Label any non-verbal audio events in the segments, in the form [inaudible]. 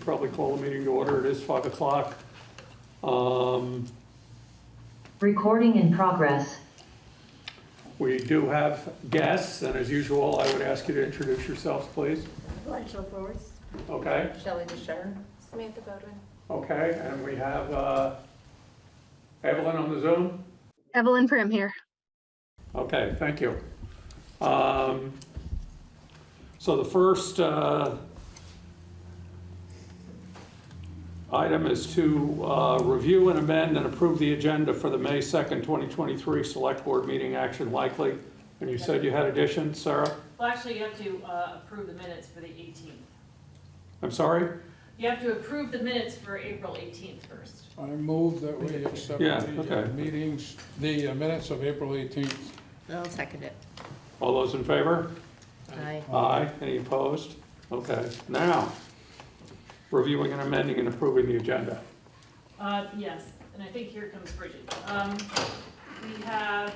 should probably call the meeting to order. It is five o'clock. Um, Recording in progress. We do have guests, and as usual, I would ask you to introduce yourselves, please. Rachel Forrest, Okay, Shelley DeShern, Samantha Bowden. okay, and we have uh, Evelyn on the Zoom? Evelyn Prim here. Okay, thank you. Um, So the first uh, item is to uh, review and amend and approve the agenda for the May 2nd, 2023 Select Board Meeting Action Likely. And you said you had additions, Sarah? Well, actually, you have to uh, approve the minutes for the 18th. I'm sorry? You have to approve the minutes for April 18th first. I move that we accept Yeah, the uh, okay. meetings, the uh, minutes of April 18th. I'll second it. All those in favor? Aye. Aye. Any opposed? Okay, now, reviewing and amending and approving the agenda. Uh, Yes, and I think here comes Bridget. Um, We have,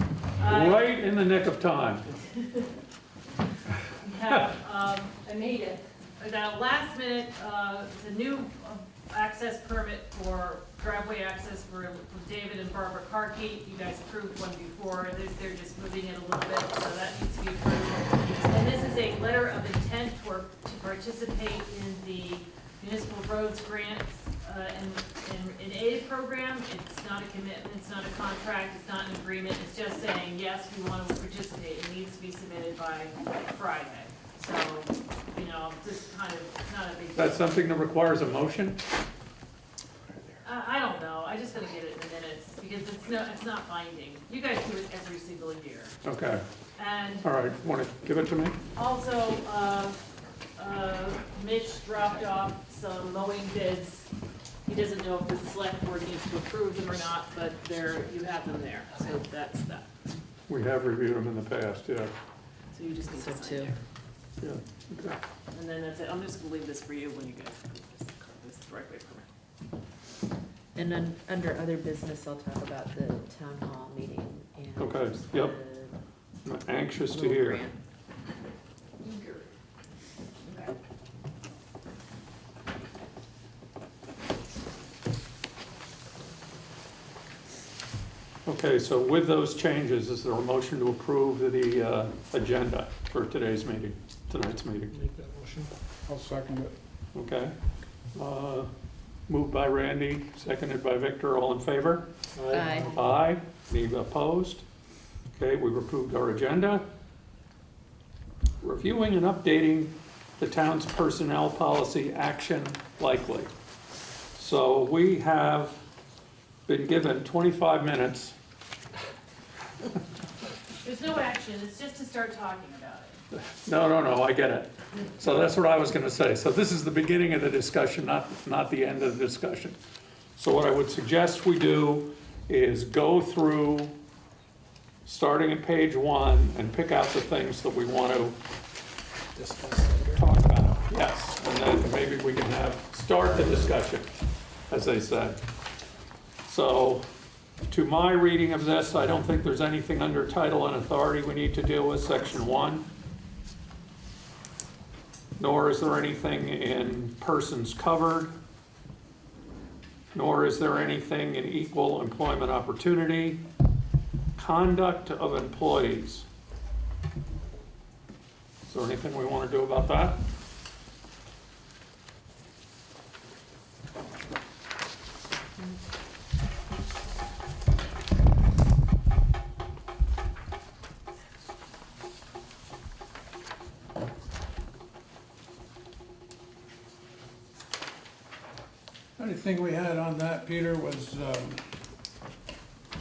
uh, Right in the nick of time. [laughs] we have, um, I made it, last minute, uh, it's a new uh, access permit for driveway access for David and Barbara Carkey. You guys approved one before, they're, they're just moving it a little bit, so that needs to be approved. And this is a letter of intent for, to participate in the municipal roads grants, uh, and, and an aid program. It's not a commitment, it's not a contract, it's not an agreement, it's just saying, yes, we want to participate. It needs to be submitted by Friday. So, you know, just kind of, it's not a big. That's something that requires a motion? I, I don't know, I just gotta get it in the minutes, because it's no, it's not binding. You guys do it every single year. Okay, And all right, want to give it to me? also, uh, uh, Mitch dropped off some mowing bids. He doesn't know if the select board needs to approve them or not, but there, you have them there, so that's that. We have reviewed them in the past, yeah. So you just need So to sign two. there. Yeah, okay. And then that's it, I'm just gonna leave this for you when you guys approve this, this is the right way for me. And then, under other business, I'll talk about the town hall meeting and. Okay, yep. the I'm anxious to little hear. grant. Okay. Okay, so with those changes, is there a motion to approve the uh, agenda for today's meeting, tonight's meeting? Make that motion. I'll second it. Okay. Uh, Moved by Randy, seconded by Victor, all in favor? Aye. Aye. Any opposed? Okay, we've approved our agenda. Reviewing and updating the town's personnel policy action likely. So we have been given 25 minutes. There's no action, it's just to start talking about it. No, no, no, I get it. So that's what I was gonna say. So this is the beginning of the discussion, not, not the end of the discussion. So what I would suggest we do is go through, starting at page one, and pick out the things that we want to talk about. Yes, and then maybe we can have, start the discussion, as they said. So, to my reading of this, I don't think there's anything under title and authority we need to deal with, section one. Nor is there anything in persons covered. Nor is there anything in equal employment opportunity. Conduct of employees. Is there anything we want to do about that? Only thing we had on that, Peter, was um,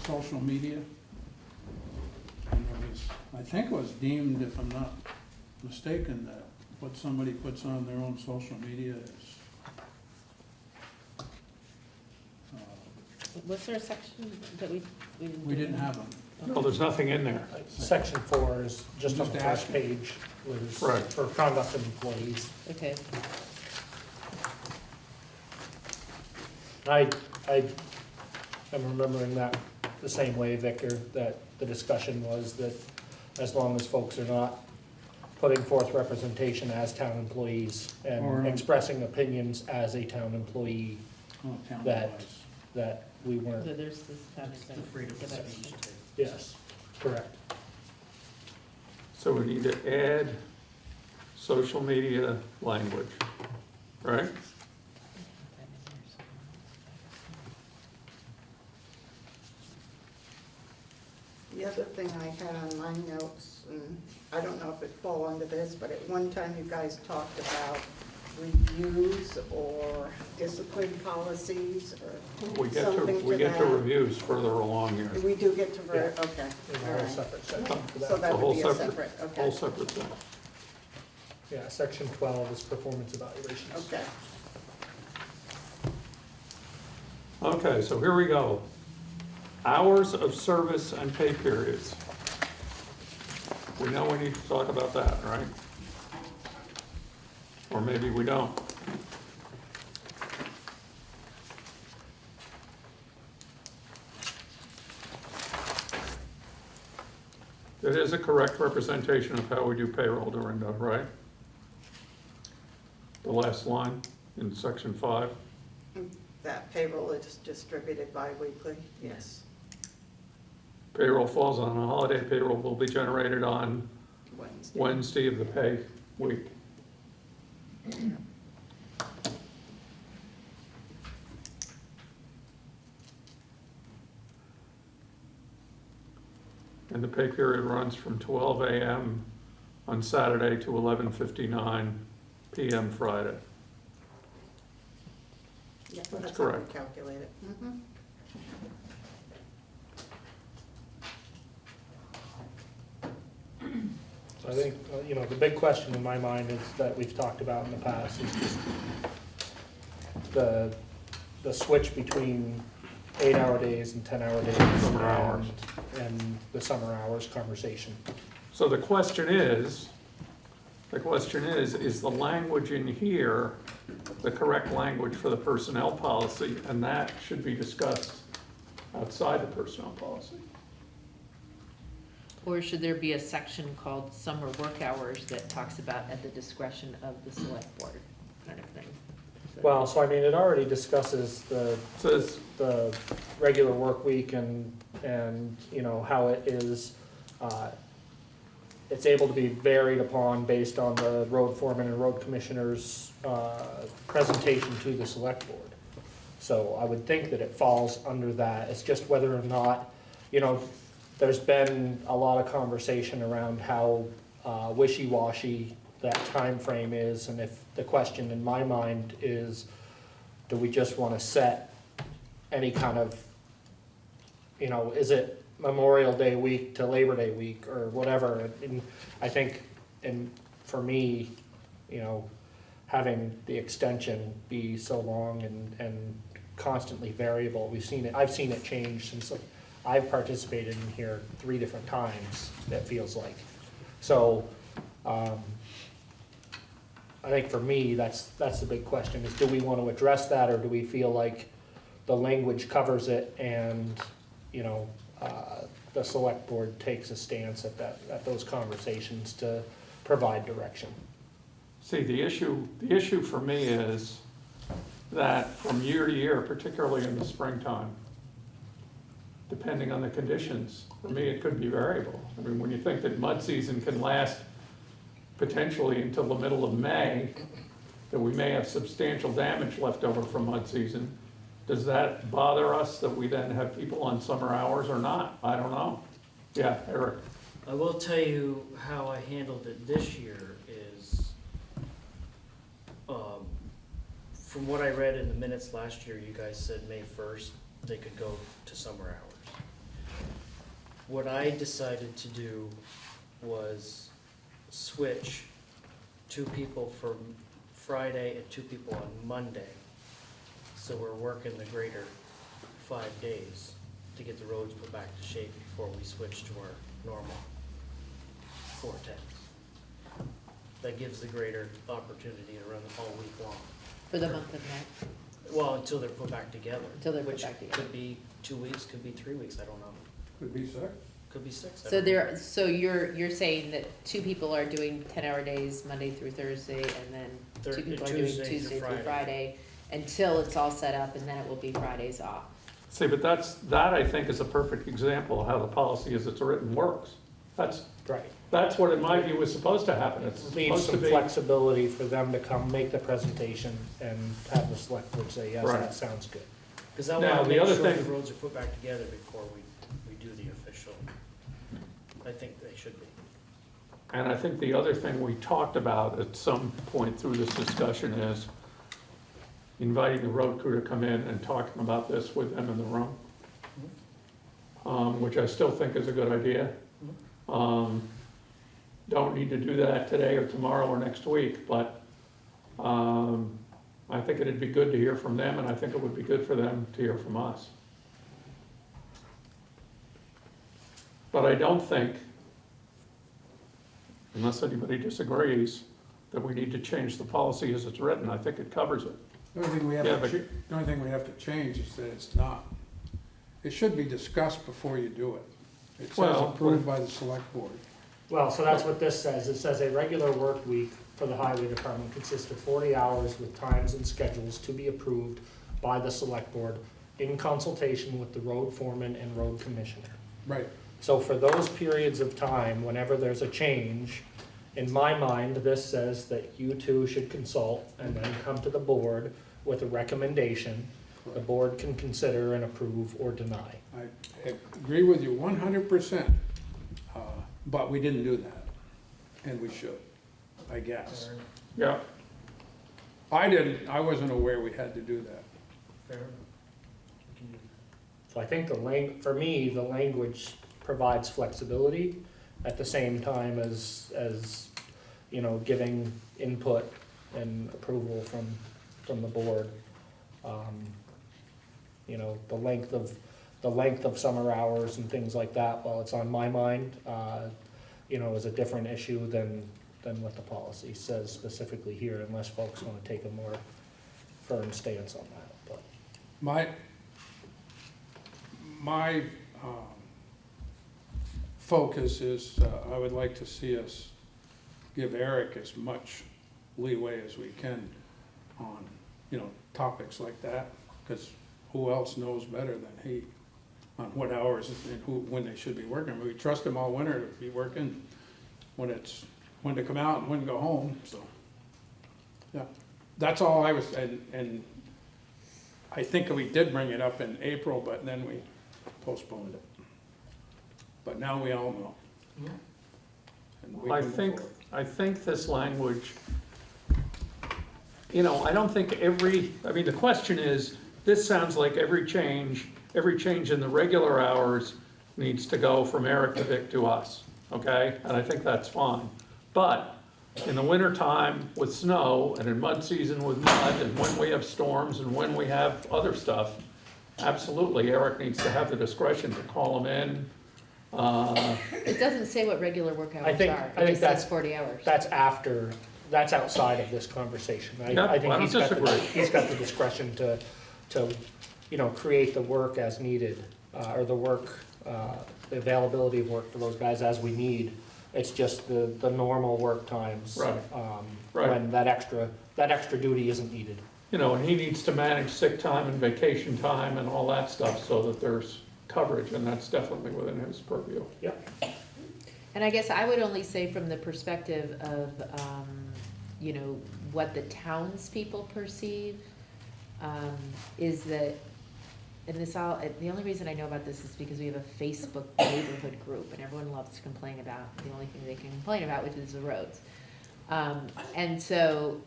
social media. And it was, I think it was deemed, if I'm not mistaken, that what somebody puts on their own social media is. uh, Was there a section that we, we didn't? We do? didn't have them. Well, there's nothing in there. Section four is just on Just the first asking. page, was Right. for conduct of employees. Okay, I, I am remembering that the same way, Victor, that the discussion was that as long as folks are not putting forth representation as town employees Or- and expressing opinions as a town employee Oh, town That- wise. that we So weren't, there's this having The freedom of speech yes, correct. So we need to add social media language, right? The other thing I had on my notes, and I don't know if it fall under this, but at one time you guys talked about reviews or discipline policies or We get to, something we to get to that. reviews further along here. We do get to, ver- Yeah. okay, There's a all whole right. separate section for So that. A that whole would be a separate- separate, Whole okay, separate thing. Yeah, section twelve is performance evaluations. okay. Okay, so here we go. Hours of service and pay periods. We know we need to talk about that, right? Or maybe we don't. It is a correct representation of how we do payroll, Dorinda, right? The last line in section five. That payroll is distributed bi-weekly, yes, Payroll falls on a holiday, payroll will be generated on Wednesday. Wednesday of the pay week. And the pay period runs from twelve AM on Saturday to eleven fifty-nine PM Friday. Yeah, that's how we correct. calculate it. Mhm. I think, uh, you know, the big question in my mind is, that we've talked about in the past, is just the, the switch between eight-hour days and ten-hour days. Summer hours. and- And the summer hours conversation. So the question is, the question is, is the language in here the correct language for the personnel policy? And that should be discussed outside the personnel policy. Or should there be a section called summer work hours that talks about at the discretion of the select board, kind of thing? So- Well, so I mean, it already discusses the, Says, the regular work week and, and, you know, how it is, uh, it's able to be varied upon based on the road foreman and road commissioner's, uh, presentation to the select board. So I would think that it falls under that, it's just whether or not, you know, there's been a lot of conversation around how, uh, wishy-washy that time frame is, and if, the question in my mind is, do we just wanna set any kind of, you know, is it Memorial Day week to Labor Day week or whatever? And I think, and for me, you know, having the extension be so long and, and constantly variable, we've seen it, I've seen it change since I've participated in here three different times, that feels like. So, um, I think for me, that's, that's the big question, is do we want to address that, or do we feel like the language covers it and, you know, uh, the select board takes a stance at that, at those conversations to provide direction? see, the issue, the issue for me is that from year to year, particularly in the springtime, depending on the conditions, for me, it could be variable. I mean, when you think that mud season can last potentially until the middle of May, that we may have substantial damage left over from mud season, does that bother us that we then have people on summer hours or not? I don't know. Yeah, Eric? I will tell you how I handled it this year is, um, from what I read in the minutes last year, you guys said May first, they could go to summer hours. What I decided to do was switch two people for Friday and two people on Monday. So we're working the greater five days to get the roads put back to shape before we switch to our normal tens. That gives the greater opportunity to run all week long. For the month of May? Well, until they're put back together. Until they're put back together. Could be two weeks, could be three weeks, I don't know. Could be six. Could be six. I So don't know. there, so you're, you're saying that two people are doing ten-hour days, Monday through Thursday, and then Thir- two people are doing Tuesday through Tuesday through Friday. Friday, until it's all set up, and then it will be Fridays off. See, but that's, that I think is a perfect example of how the policy as it's written works. That's, Right. that's what in my view is supposed to happen. It's Leave supposed to some be. flexibility for them to come make the presentation and have the select board say, yes, Right. that sounds good. Cause I Now, wanna the make other sure the thing- roads are put back together before we, we do the official. I think they should be. And I think the other thing we talked about at some point through this discussion is inviting the road crew to come in and talking about this with them in the room. Um, which I still think is a good idea. Um, don't need to do that today or tomorrow or next week, but, um, I think it'd be good to hear from them and I think it would be good for them to hear from us. But I don't think unless anybody disagrees, that we need to change the policy as it's written, I think it covers it. The only thing we have Yeah, to, but- the only thing we have to change is that it's not, it should be discussed before you do it. It says Well, approved by the select board. Well, so that's what this says. It says a regular work week for the highway department consists of forty hours with times and schedules to be approved by the select board in consultation with the road foreman and road commissioner. Right, So for those periods of time, whenever there's a change, in my mind, this says that you two should consult and then come to the board with a recommendation. The board can consider and approve or deny. I agree with you one hundred percent, uh, but we didn't do that, and we should, I guess. Fair, Yeah, I didn't, I wasn't aware we had to do that. fair enough. We can do So I think the lang, for me, the language provides flexibility at the same time as, as, you know, giving input and approval from, from the board. Um, You know, the length of, the length of summer hours and things like that, while it's on my mind, uh, you know, is a different issue than, than what the policy says specifically here, unless folks wanna take a more firm stance on that, but. My, my, um, focus is, uh, I would like to see us give Eric as much leeway as we can on, you know, topics like that, because who else knows better than he on what hours and who, when they should be working. We trust him all winter to be working when it's, when to come out and when to go home, so. Yeah, that's all I was, and, and I think we did bring it up in April, but then we postponed it. But now we all know. And we I can think. I think this language, you know, I don't think every, I mean, the question is, this sounds like every change, every change in the regular hours needs to go from Eric to Vic to us, okay? And I think that's fine. But in the wintertime with snow and in mud season with mud and when we have storms and when we have other stuff, absolutely, Eric needs to have the discretion to call them in. Uh, It doesn't say what regular work hours are. think- I It think just that's- says forty hours. That's after, that's outside of this conversation. I, Yeah, I think I don't he's got, the- disagree. he's got the discretion to, to, you know, create the work as needed, uh, or the work, uh, the availability of work for those guys as we need. It's just the, the normal work times. Right. Um, Right. when that extra, that extra duty isn't needed. You know, and he needs to manage sick time and vacation time and all that stuff so that there's coverage, and that's definitely within his purview. Yeah. And I guess I would only say from the perspective of, um, you know, what the townspeople perceive, um, is that, and this all, the only reason I know about this is because we have a Facebook neighborhood group, and everyone loves to complain about the only thing they can complain about, which is the roads. Um, and so,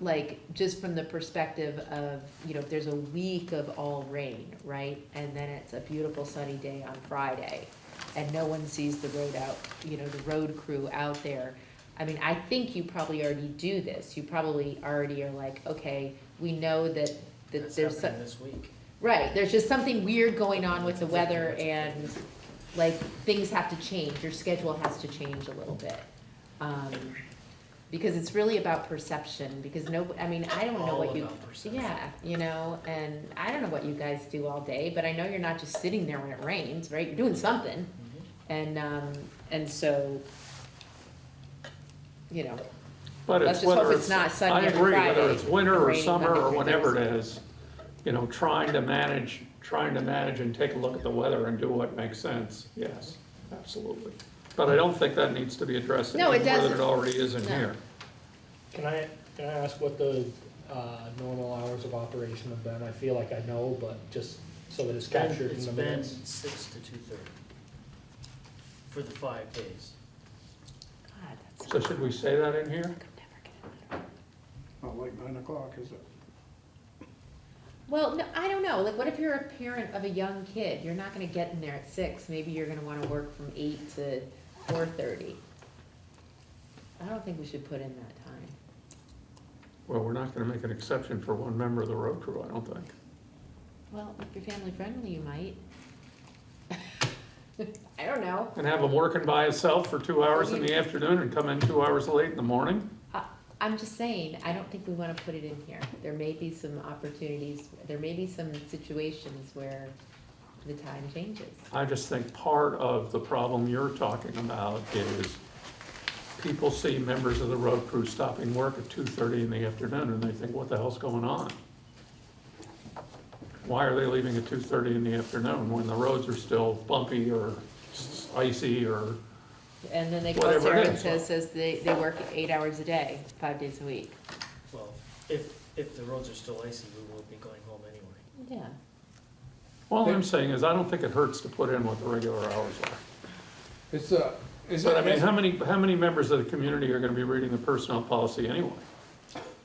like, just from the perspective of, you know, if there's a week of all rain, right? And then it's a beautiful sunny day on Friday, and no one sees the road out, you know, the road crew out there. I mean, I think you probably already do this. You probably already are like, okay, we know that, that That's there's, some- this week. right, there's just something weird going on with the weather and like, things have to change, your schedule has to change a little bit. Um, because it's really about perception, because no, I mean, I don't know All what you, about perception. yeah, you know, and I don't know what you guys do all day, but I know you're not just sitting there when it rains, right? You're doing something. And, um, and so, you know, But Let's it's just hope whether it's not sunny I every agree, whether it's winter or raining summer or through whatever it Thursday. you know, trying to manage, trying to manage and take a look at the weather and do what makes sense, yes, absolutely. But I don't think that needs to be addressed any No, more it than it doesn't. already is in No. here. Can I, can I ask what the, uh, normal hours of operation have been? I feel like I know, but just so that it's captured in It's the been minutes. six to two thirty for the five days. God, that's, So should we say that in here? I could never get in. Not like nine o'clock, is it? Well, no, I don't know, like, what if you're a parent of a young kid, you're not gonna get in there at six, maybe you're gonna wanna work from eight to four thirty. I don't think we should put in that time. Well, we're not gonna make an exception for one member of the road crew, I don't think. Well, if you're family friendly, you might. [laughs] I don't know. And have him working by himself for two hours in the afternoon and come in two hours late in the morning? I, I'm just saying, I don't think we wanna put it in here. There may be some opportunities, there may be some situations where the time changes. I just think part of the problem you're talking about is people see members of the road crew stopping work at two thirty in the afternoon and they think, what the hell's going on? Why are they leaving at two thirty in the afternoon when the roads are still bumpy or icy or, And then they call Whatever it Sarah and is. says, says they, they work eight hours a day, five days a week. Well, if, if the roads are still icy, we will be going home anyway. Yeah. All I'm saying is I don't think it hurts to put in what the regular hours are. It's a, is But I mean, it, how many, how many members of the community are gonna be reading the personnel policy anyway?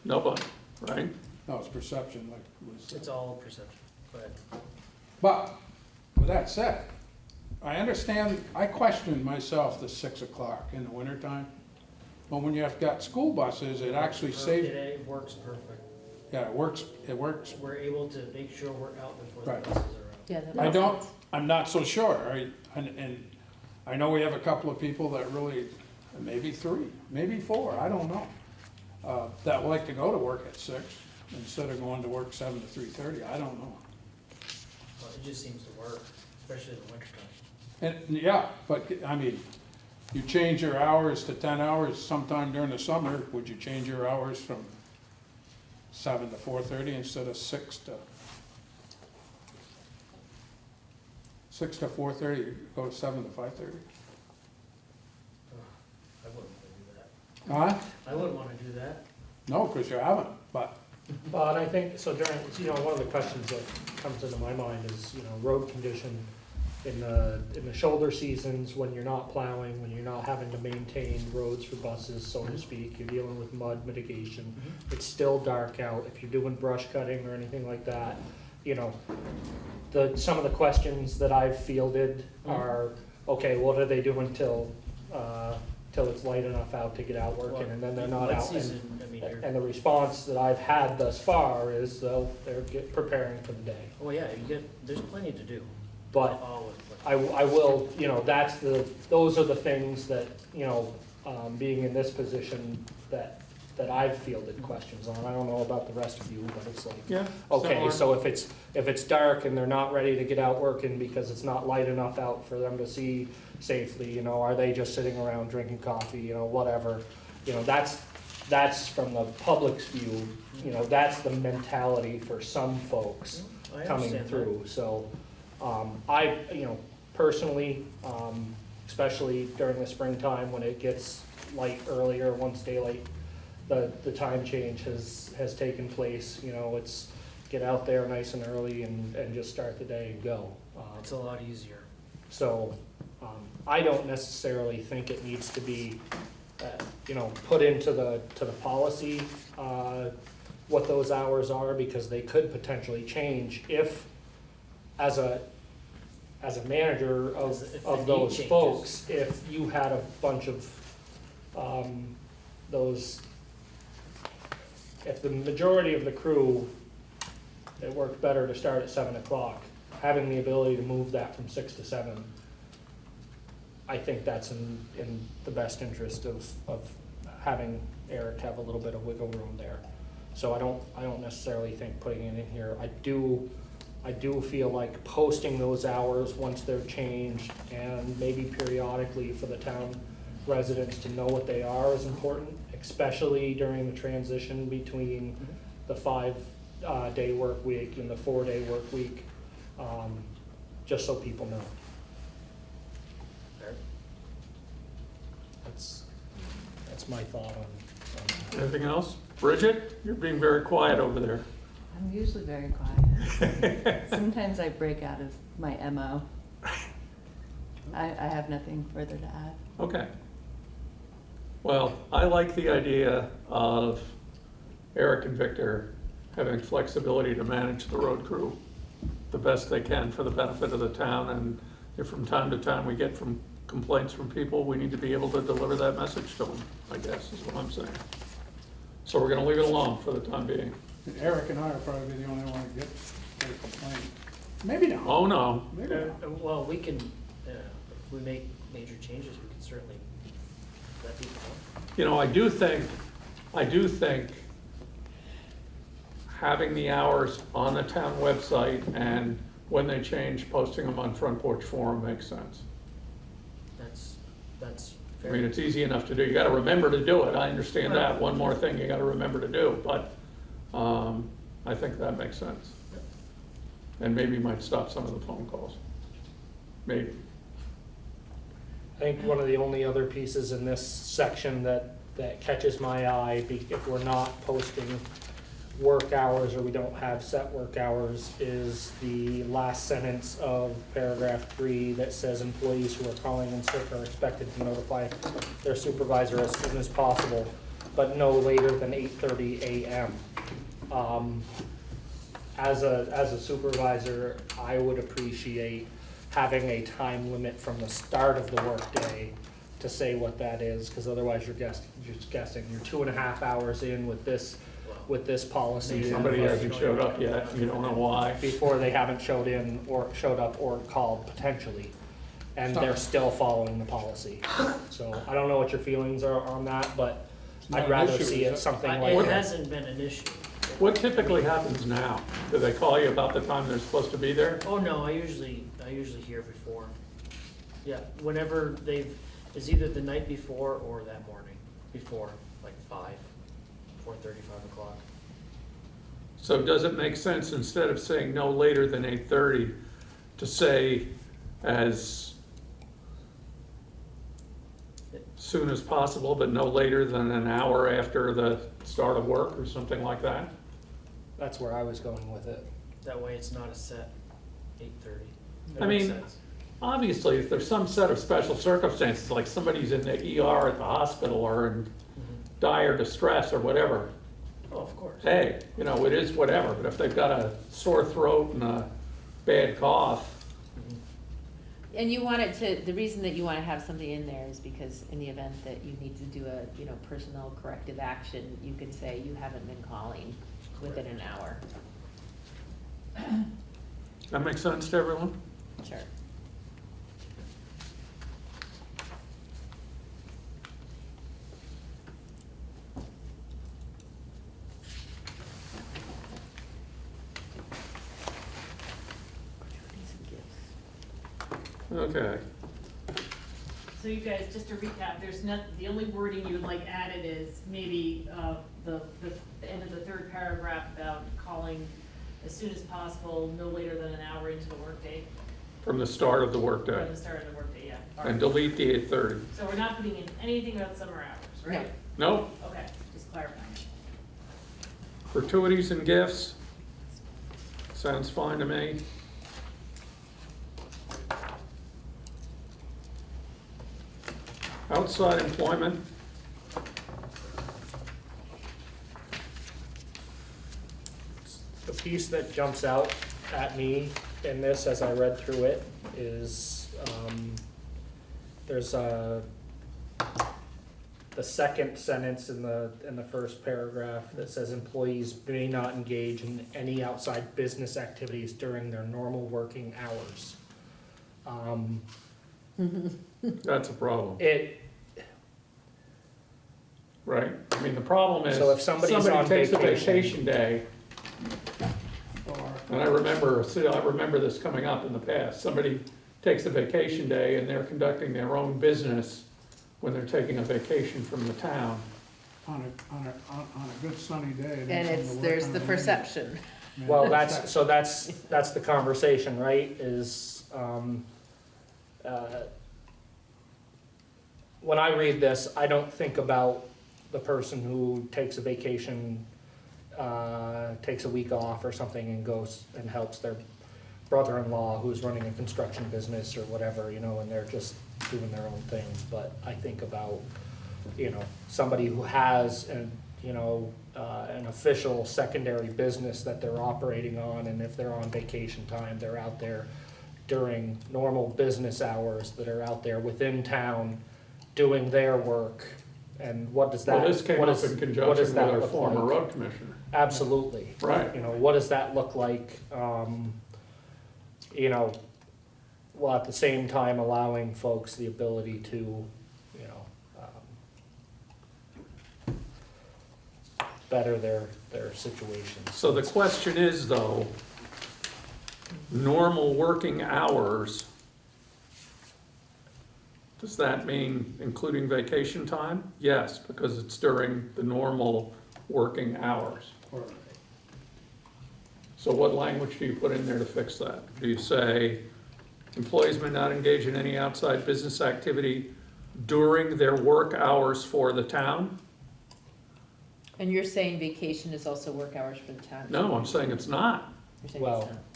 Nobody, right? no, it's perception, like Liz said. It's all perception, but But, with that said, I understand, I question myself the six o'clock in the wintertime. But when you've got school buses, it actually saves, Today works perfect. yeah, it works, it works. We're able to make sure we're out before the Right. buses are out. Yeah. that I makes don't, sense. I'm not so sure, I, and, and I know we have a couple of people that really, maybe three, maybe four, I don't know. Uh, that like to go to work at six instead of going to work seven to three thirty, I don't know. Well, it just seems to work, especially in the wintertime. And, yeah, but, I mean, you change your hours to ten hours sometime during the summer, would you change your hours from seven to four thirty instead of six to? Six to four thirty, go to seven to five thirty? I wouldn't wanna do that. Huh? I wouldn't wanna do that. No, because you haven't, but, But I think, so during, you know, one of the questions that comes into my mind is, you know, road condition in the, in the shoulder seasons, when you're not plowing, when you're not having to maintain roads for buses, so to mm-hmm. speak, you're dealing with mud mitigation. Mm-hmm. It's still dark out, if you're doing brush cutting or anything like that, you know, the, some of the questions that I've fielded are, okay, what are they doing till, uh, till it's light enough out to get out working, and then they're not out. and- season, I mean, you're, and the response that I've had thus far is they'll, they're get, preparing for the day. oh yeah, you get, there's plenty to do. But. I, I will, you know, that's the, those are the things that, you know, um, being in this position that, that I've fielded questions on. I don't know about the rest of you, but it's like, Yeah. okay, so if it's, if it's dark and they're not ready to get out working because it's not light enough out for them to see safely, you know, are they just sitting around drinking coffee, you know, whatever. You know, that's, that's from the public's view, you know, that's the mentality for some folks I coming understand that. through, so, um, I, you know, personally, um, especially during the springtime when it gets light earlier, once daylight, the, the time change has, has taken place, you know, it's get out there nice and early and, and just start the day and go. Um, It's a lot easier. so, um, I don't necessarily think it needs to be, uh, you know, put into the, to the policy, uh, what those hours are, because they could potentially change if, as a, as a manager As- of, the of need those changes. folks, if you had a bunch of, um, those, if the majority of the crew, it worked better to start at seven o'clock, having the ability to move that from six to seven, I think that's in, in the best interest of, of having Eric have a little bit of wiggle room there. So I don't, I don't necessarily think putting it in here, I do, I do feel like posting those hours once they're changed and maybe periodically for the town residents to know what they are is important, especially during the transition between the five, uh, day work week and the four day work week, um, just so people know. Fair. That's, that's my thought on, on that. Anything else? Bridget, you're being very quiet over there. I'm usually very quiet. [laughs] Sometimes I break out of my MO. I, I have nothing further to add. Okay. Well, I like the idea of Eric and Victor having flexibility to manage the road crew the best they can for the benefit of the town, and if from time to time we get from complaints from people, we need to be able to deliver that message to them, I guess, is what I'm saying. So we're gonna leave it alone for the time being. Eric and I are probably the only one that get, get a complaint. Maybe not. Oh, no, Maybe Uh, not. uh, Well, we can, uh, if we make major changes, we can certainly let people know. You know, I do think, I do think having the hours on the town website and when they change, posting them on Front Porch Forum makes sense. That's, that's fair. I fair. mean, it's easy enough to do. You gotta remember to do it. I understand that. One more thing you gotta remember to do, but, um, I think that makes sense. And maybe might stop some of the phone calls. Maybe. I think one of the only other pieces in this section that, that catches my eye, if we're not posting work hours or we don't have set work hours, is the last sentence of paragraph three that says employees who are calling in sick are expected to notify their supervisor as soon as possible, but no later than eight thirty AM. Um, as a, as a supervisor, I would appreciate having a time limit from the start of the workday to say what that is, because otherwise you're guessing, you're just guessing. You're two and a half hours in with this, with this policy. Somebody hasn't showed up yet, you don't know why. Before they haven't showed in or showed up or called potentially, and they're still following the policy. So I don't know what your feelings are on that, but not I'd an rather issue, see is it it? something I- like It that. hasn't been an issue. What typically happens now? Do they call you about the time they're supposed to be there? Oh, no, I usually, I usually hear before. Yeah, whenever they've, it's either the night before or that morning, before, like five, four thirty, five o'clock. So does it make sense, instead of saying no later than eight thirty, to say as soon as possible, but no later than an hour after the start of work or something like that? That's where I was going with it. That way it's not a set eight thirty. I mean- Obviously, if there's some set of special circumstances, like somebody's in the ER at the hospital or in dire distress or whatever, Oh, of course. hey, you know, it is whatever, but if they've got a sore throat and a bad cough, And you want it to, the reason that you wanna have something in there is because in the event that you need to do a, you know, personnel corrective action, you can say you haven't been calling within an hour. that makes sense to everyone? Sure. Okay. So you guys, just to recap, there's not, the only wording you would like added is maybe, uh, the, the, the end of the third paragraph about calling as soon as possible, no later than an hour into the workday, From the start of the or workday, the start of the workday, yeah. All and right. delete the eight thirty. So we're not putting in anything about summer hours, right? Nope, Okay, just clarifying. gratuities and gifts. Sounds fine to me. Outside employment, The piece that jumps out at me in this as I read through it is, um, there's a, the second sentence in the, in the first paragraph that says employees may not engage in any outside business activities during their normal working hours. Um, [laughs] that's a problem, it, right? I mean, the problem is, So if somebody's somebody takes a vacation- vacation day, And I remember, see, I remember this coming up in the past. Somebody takes a vacation day and they're conducting their own business when they're taking a vacation from the town. On a, on a, on on a good sunny day. And then it's, work there's on the a perception. Yeah, Well, that's- that's, so that's, that's the conversation, right, is, um, uh, when I read this, I don't think about the person who takes a vacation, uh, takes a week off or something and goes and helps their brother-in-law who's running a construction business or whatever, you know, and they're just doing their own thing, but I think about, you know, somebody who has an, you know, uh, an official secondary business that they're operating on, and if they're on vacation time, they're out there during normal business hours, that are out there within town doing their work, and what does that, Well, this came what up is- in conjunction does with that our former like? road commissioner. Absolutely. Right. You know, what does that look like? Um, you know, while at the same time allowing folks the ability to, you know, um, better their, their situations. So the question is though, normal working hours, does that mean including vacation time? Yes, because it's during the normal working hours. So what language do you put in there to fix that? Do you say, employees may not engage in any outside business activity during their work hours for the town? And you're saying vacation is also work hours for the town? No, I'm saying it's not. You're saying Well, it's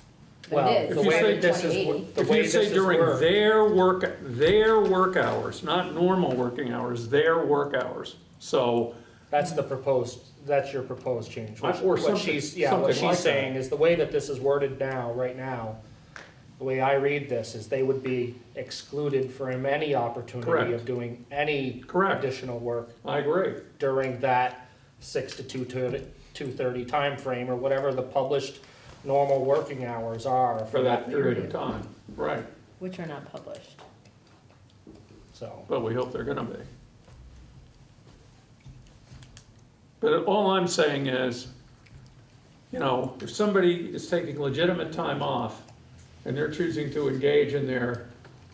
not. Well, But it the is, way it's that this is 2080. The If way you this say is during worded. their work, their work hours, not normal working hours, their work hours. So, That's the proposed, that's your proposed change. What- Or What something- she's, yeah, what something like she's that. saying is the way that this is worded now, right now, the way I read this is they would be excluded from any opportunity Correct. of doing any Correct. additional work I agree. during that six to two thirty, two thirty timeframe, or whatever the published normal working hours are For that period of time, right. Which are not published. So, But we hope they're gonna be. But all I'm saying is, you know, if somebody is taking legitimate time off and they're choosing to engage in their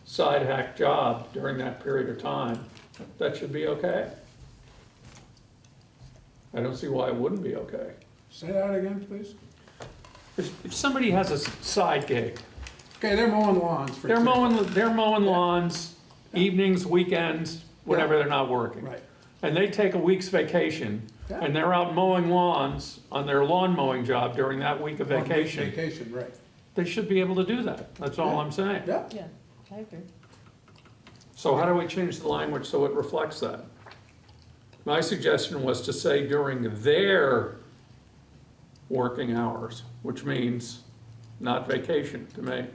side hack job during that period of time, that should be okay. I don't see why it wouldn't be okay. Say that again, please. If, if somebody has a side gig, Okay, they're mowing lawns for. they're example. mowing, they're mowing lawns, evenings, weekends, whenever they're not working. Right. and they take a week's vacation, Yeah. and they're out mowing lawns on their lawn mowing job during that week of One week vacation, Vacation, right. they should be able to do that, that's all I'm saying. Yeah, Yeah, I agree. So how do we change the language so it reflects that? My suggestion was to say during their working hours, which means not vacation to me.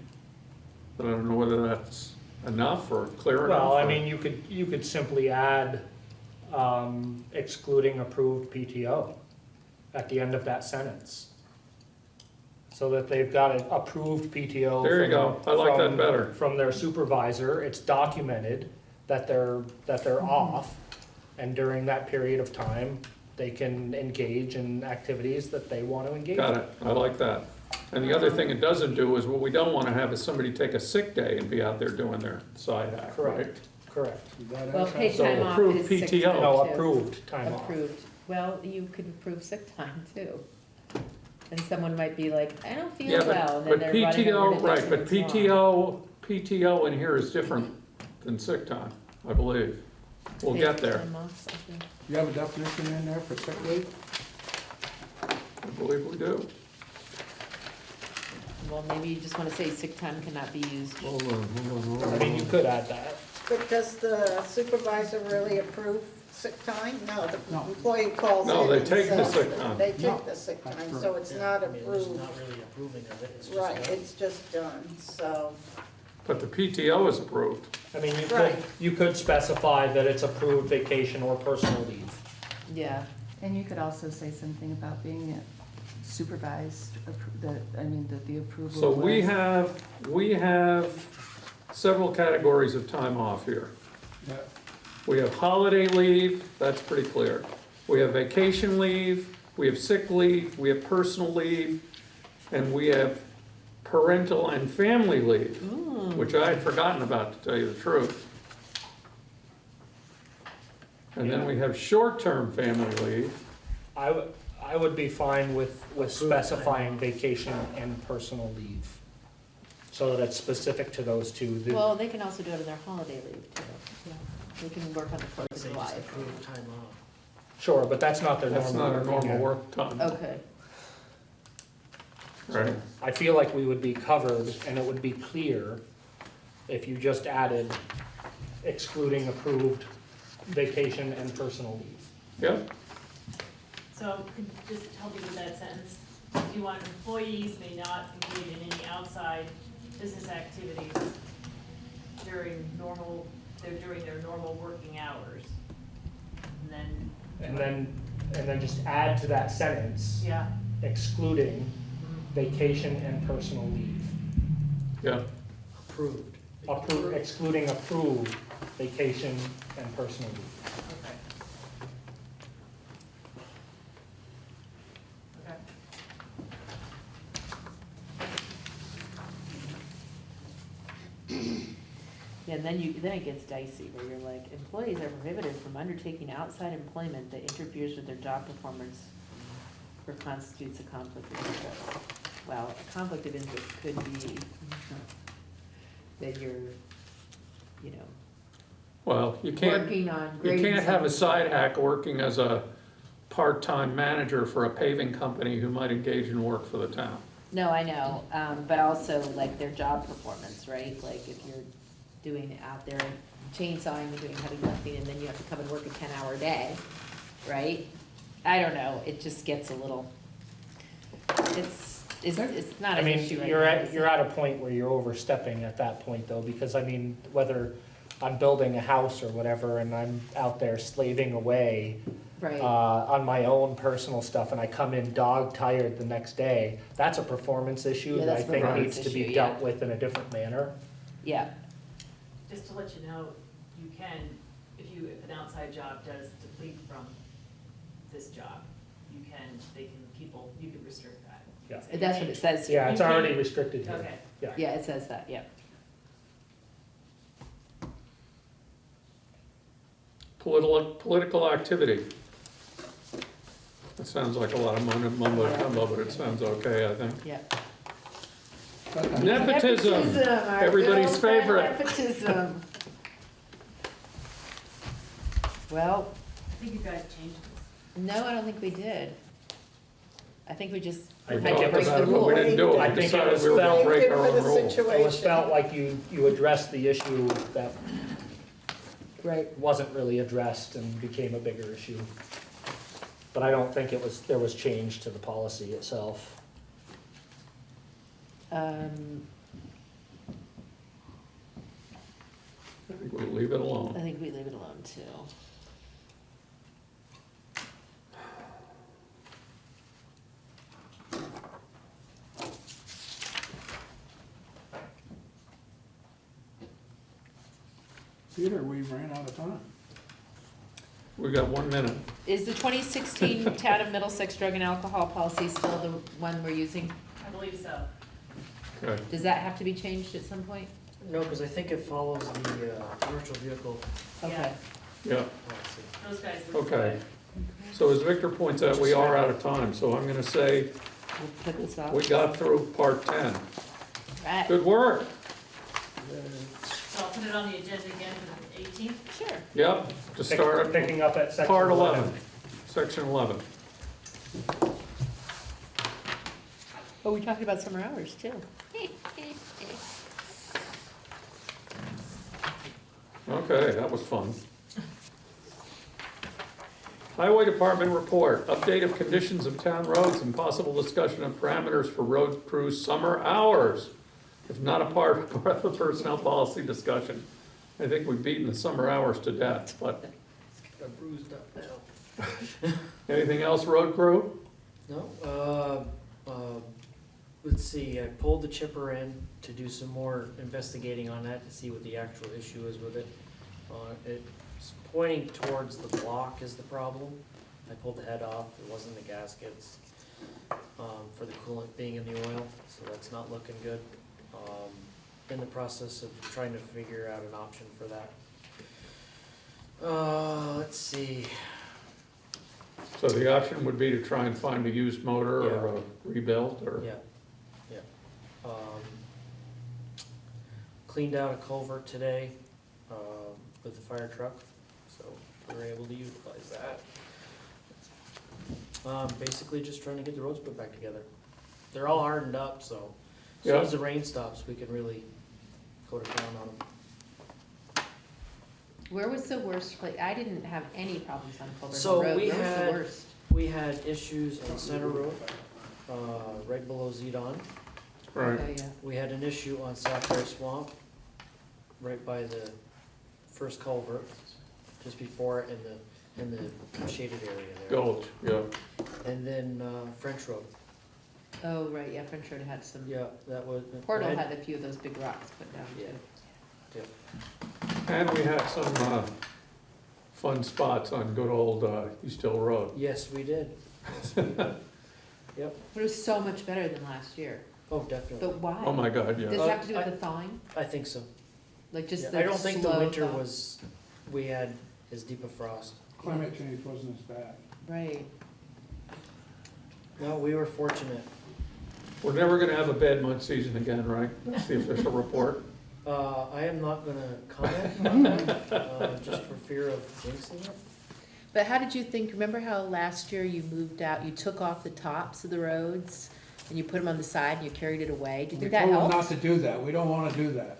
But I don't know whether that's enough or clear enough. well, I or- mean, you could, you could simply add, um, excluding approved PTO at the end of that sentence. So that they've got an approved PTO. There you from- go. I like that from- better. From their supervisor, it's documented that they're, that they're off. And during that period of time, they can engage in activities that they want to engage in. Got it, I like that. And the other thing it doesn't do is, what we don't wanna have is somebody take a sick day and be out there doing their side hack, right? Correct, correct. Is Well, it? paid So time off approved is sick PTO. time oh, No, approved time off. Approved. Well, you could approve sick time too. And someone might be like, I don't feel Yeah, well, and but, then but they're running over PTO, to right, but Dixon's Lawn. PTO, PTO in here is different than sick time, I believe. We'll Paid get there, time off, I think. You have a definition in there for sick leave? I believe we do. Well, maybe you just wanna say sick time cannot be used. Hold on, hold on, hold I mean, you could add that. But does the supervisor really approve sick time? No, the No. employee calls in No, they and take the says- sick time. They No, take the sick that's time, correct. so it's not I mean, it's approved. not really approving of it, it's just. Right, done. it's just done, so, But the PTO is approved. I mean, you could, Right. you could specify that it's approved vacation or personal leave. Yeah, And you could also say something about being supervised, appro- the, I mean, that the approval. So we was- have, we have several categories of time off here. Yeah. We have holiday leave, that's pretty clear. We have vacation leave, we have sick leave, we have personal leave. And we have parental and family leave, Ooh. which I had forgotten about, to tell you the truth. And then we have short-term family leave. I would, I would be fine with, with specifying vacation and personal leave. So that it's specific to those two. The- Well, they can also do it on their holiday leave too. Yeah. They can work on the Fourth of say July. time off. Sure, but that's not their That's normal. not a normal work time, Okay. Right? I feel like we would be covered and it would be clear if you just added excluding approved vacation and personal leave. Yep, So could you just help me with that sentence? You want employees may not engage in any outside business activities during normal, they're during their normal working hours. And then, And then, and then just add to that sentence yeah, excluding vacation and personal leave. yeah, Approved. Appro- excluding approved vacation and personal leave. okay. Okay. Yeah, and then you, then it gets dicey, where you're like, employees are prohibited from undertaking outside employment that interferes with their job performance or constitutes a conflict of interest. Well, a conflict of interest could be that you're, you know, well, you can't, working on you grading. can't have a side hack working as a part-time manager for a paving company who might engage in work for the town. No, I know, um, but also like their job performance, right? Like if you're doing out there chainsawing and doing heavy lifting and then you have to come and work a ten hour day, right? I don't know, it just gets a little, it's, it's, it's not I an mean, issue right you're now, at, is you're it? at a point where you're overstepping at that point though, because I mean, whether I'm building a house or whatever and I'm out there slaving away uh, on my own personal stuff and I come in dog tired the next day, that's a performance issue Yeah, that I that's a think performance needs to be issue, dealt with in a different manner. yeah, Just to let you know, you can, if you, if an outside job does deplete from this job, you can, they can, people, you can restrict that. Yeah. that's what it says here. Yeah, it's already restricted here. Okay, Yeah. Yeah, it says that, yeah. Political, political activity. That sounds like a lot of mumbo mumbo jumbo, but it sounds okay, I think. Yeah. Nepotism, our everybody's good old-fashioned favorite. Nepotism. Well, I think you guys changed this. no, I don't think we did. I think we just I think to it break was- the But we didn't do it, I we think it decided was we were gonna felt- break our For own the rules. It was felt like you, you addressed the issue that Right. wasn't really addressed and became a bigger issue. But I don't think it was, there was change to the policy itself. Um, I think we'll leave it alone. I alone. think we leave it alone too. Peter, we ran out of time. We got one minute. Is the twenty sixteen Town of Middlesex drug and alcohol policy still the one we're using? I believe so. Okay, Does that have to be changed at some point? No, because I think it follows the, uh, commercial vehicle Okay, yeah, policy. Those guys. look okay. good. So as Victor points out, we are out of time, so I'm gonna say we'll put this off. we got through part ten. Right, Good work. So I'll put it on the agenda again for the eighteenth. sure. Yep, to Pick- start Picking up at section part eleven. eleven, section eleven. Oh, we talked about summer hours too. Okay, that was fun. Highway Department report, update of conditions of town roads and possible discussion of parameters for road crew summer hours. If not a part of the personnel policy discussion. I think we've beaten the summer hours to death, but Got bruised up now. [laughs] anything else, road crew? No, uh, uh, let's see, I pulled the chipper in to do some more investigating on that to see what the actual issue is with it. Uh, it's pointing towards the block is the problem. I pulled the head off, it wasn't the gaskets. um, for the coolant being in the oil, so that's not looking good. Um, in the process of trying to figure out an option for that. Uh, let's see, So the option would be to try and find a used motor or a rebuilt or? yeah, yeah. Um, cleaned out a culvert today, um, with the fire truck, so we were able to utilize that. Um, basically just trying to get the roads put back together. They're all hardened up, so as soon Yeah. as the rain stops, we can really go to town on them. Where was the worst place? I didn't have any problems on Culver So Road. we Where was had- the worst? We had issues on Center Road, uh, right below Zedon. Right, Oh, yeah. We had an issue on Sapphire Swamp, right by the first culvert, just before in the, in the shaded area there. Gulch, yeah. And then, uh, French Road, Oh, right, yeah, French Road had some, yeah, that was. Portal I had a few of those big rocks put down Yeah. too. And we had some, uh, fun spots on good old, uh, East Hill Road. Yes, we did. Yes, we did. [laughs] Yep, But it was so much better than last year. oh, definitely, But why? Oh my God, Does yeah. it have to do with the thawing? I think so. Like just Yeah, the I don't think the slow winter thaw? was, we had as deep a frost. Climate change wasn't as bad. Right. No, we were fortunate. We're never gonna have a bad mud season again, right? That's the official report. Uh, I am not gonna comment on that, uh, just for fear of jinxing it. But how did you think, remember how last year you moved out, you took off the tops of the roads and you put them on the side and you carried it away? Do you We think that told them not to do that, we don't wanna do that.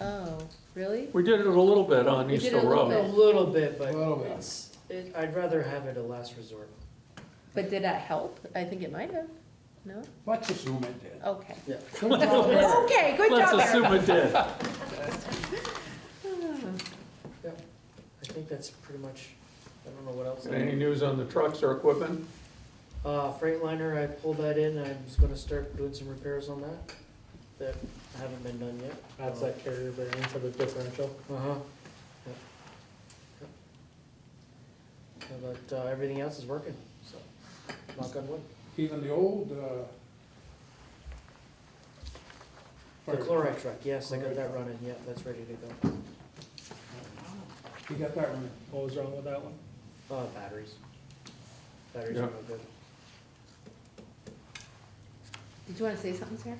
Oh, really? We did it a little bit on We East did it a Hill little Road. A little bit, A but little bit. it's, it, I'd rather have it a last resort. But did that help? I think it might have. No? Let's assume it did. Okay. Yeah. Good job, Eric. Okay, good Let's job, assume Eric. it did. [sighs] Yeah, I think that's pretty much, I don't know what else. I- Any news on the trucks or equipment? Uh, Freightliner, I pulled that in, I'm just gonna start doing some repairs on that, that haven't been done yet. That's that carrier bearing for the differential. Uh-huh. Yep. Yep. But, uh, everything else is working, so, knock on wood. Even the old, uh. The fire chloride truck, truck, yes, I got that running, yeah, that's ready to go. You got that one? What was wrong with that one? Uh, batteries. Batteries Yeah. are no good. Did you wanna say something, Sarah?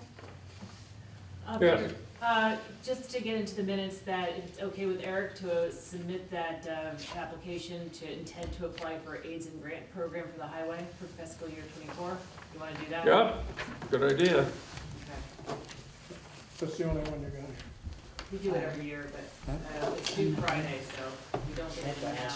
Uh, Yes. Peter, Uh, just to get into the minutes, that it's okay with Eric to submit that, uh, application to intend to apply for AIDS and grant program for the highway for fiscal year twenty-four? You wanna do that? Yep, good idea. Okay. That's the only one you're gonna. We do it every year, but, uh, it's due Friday, so we don't get it now.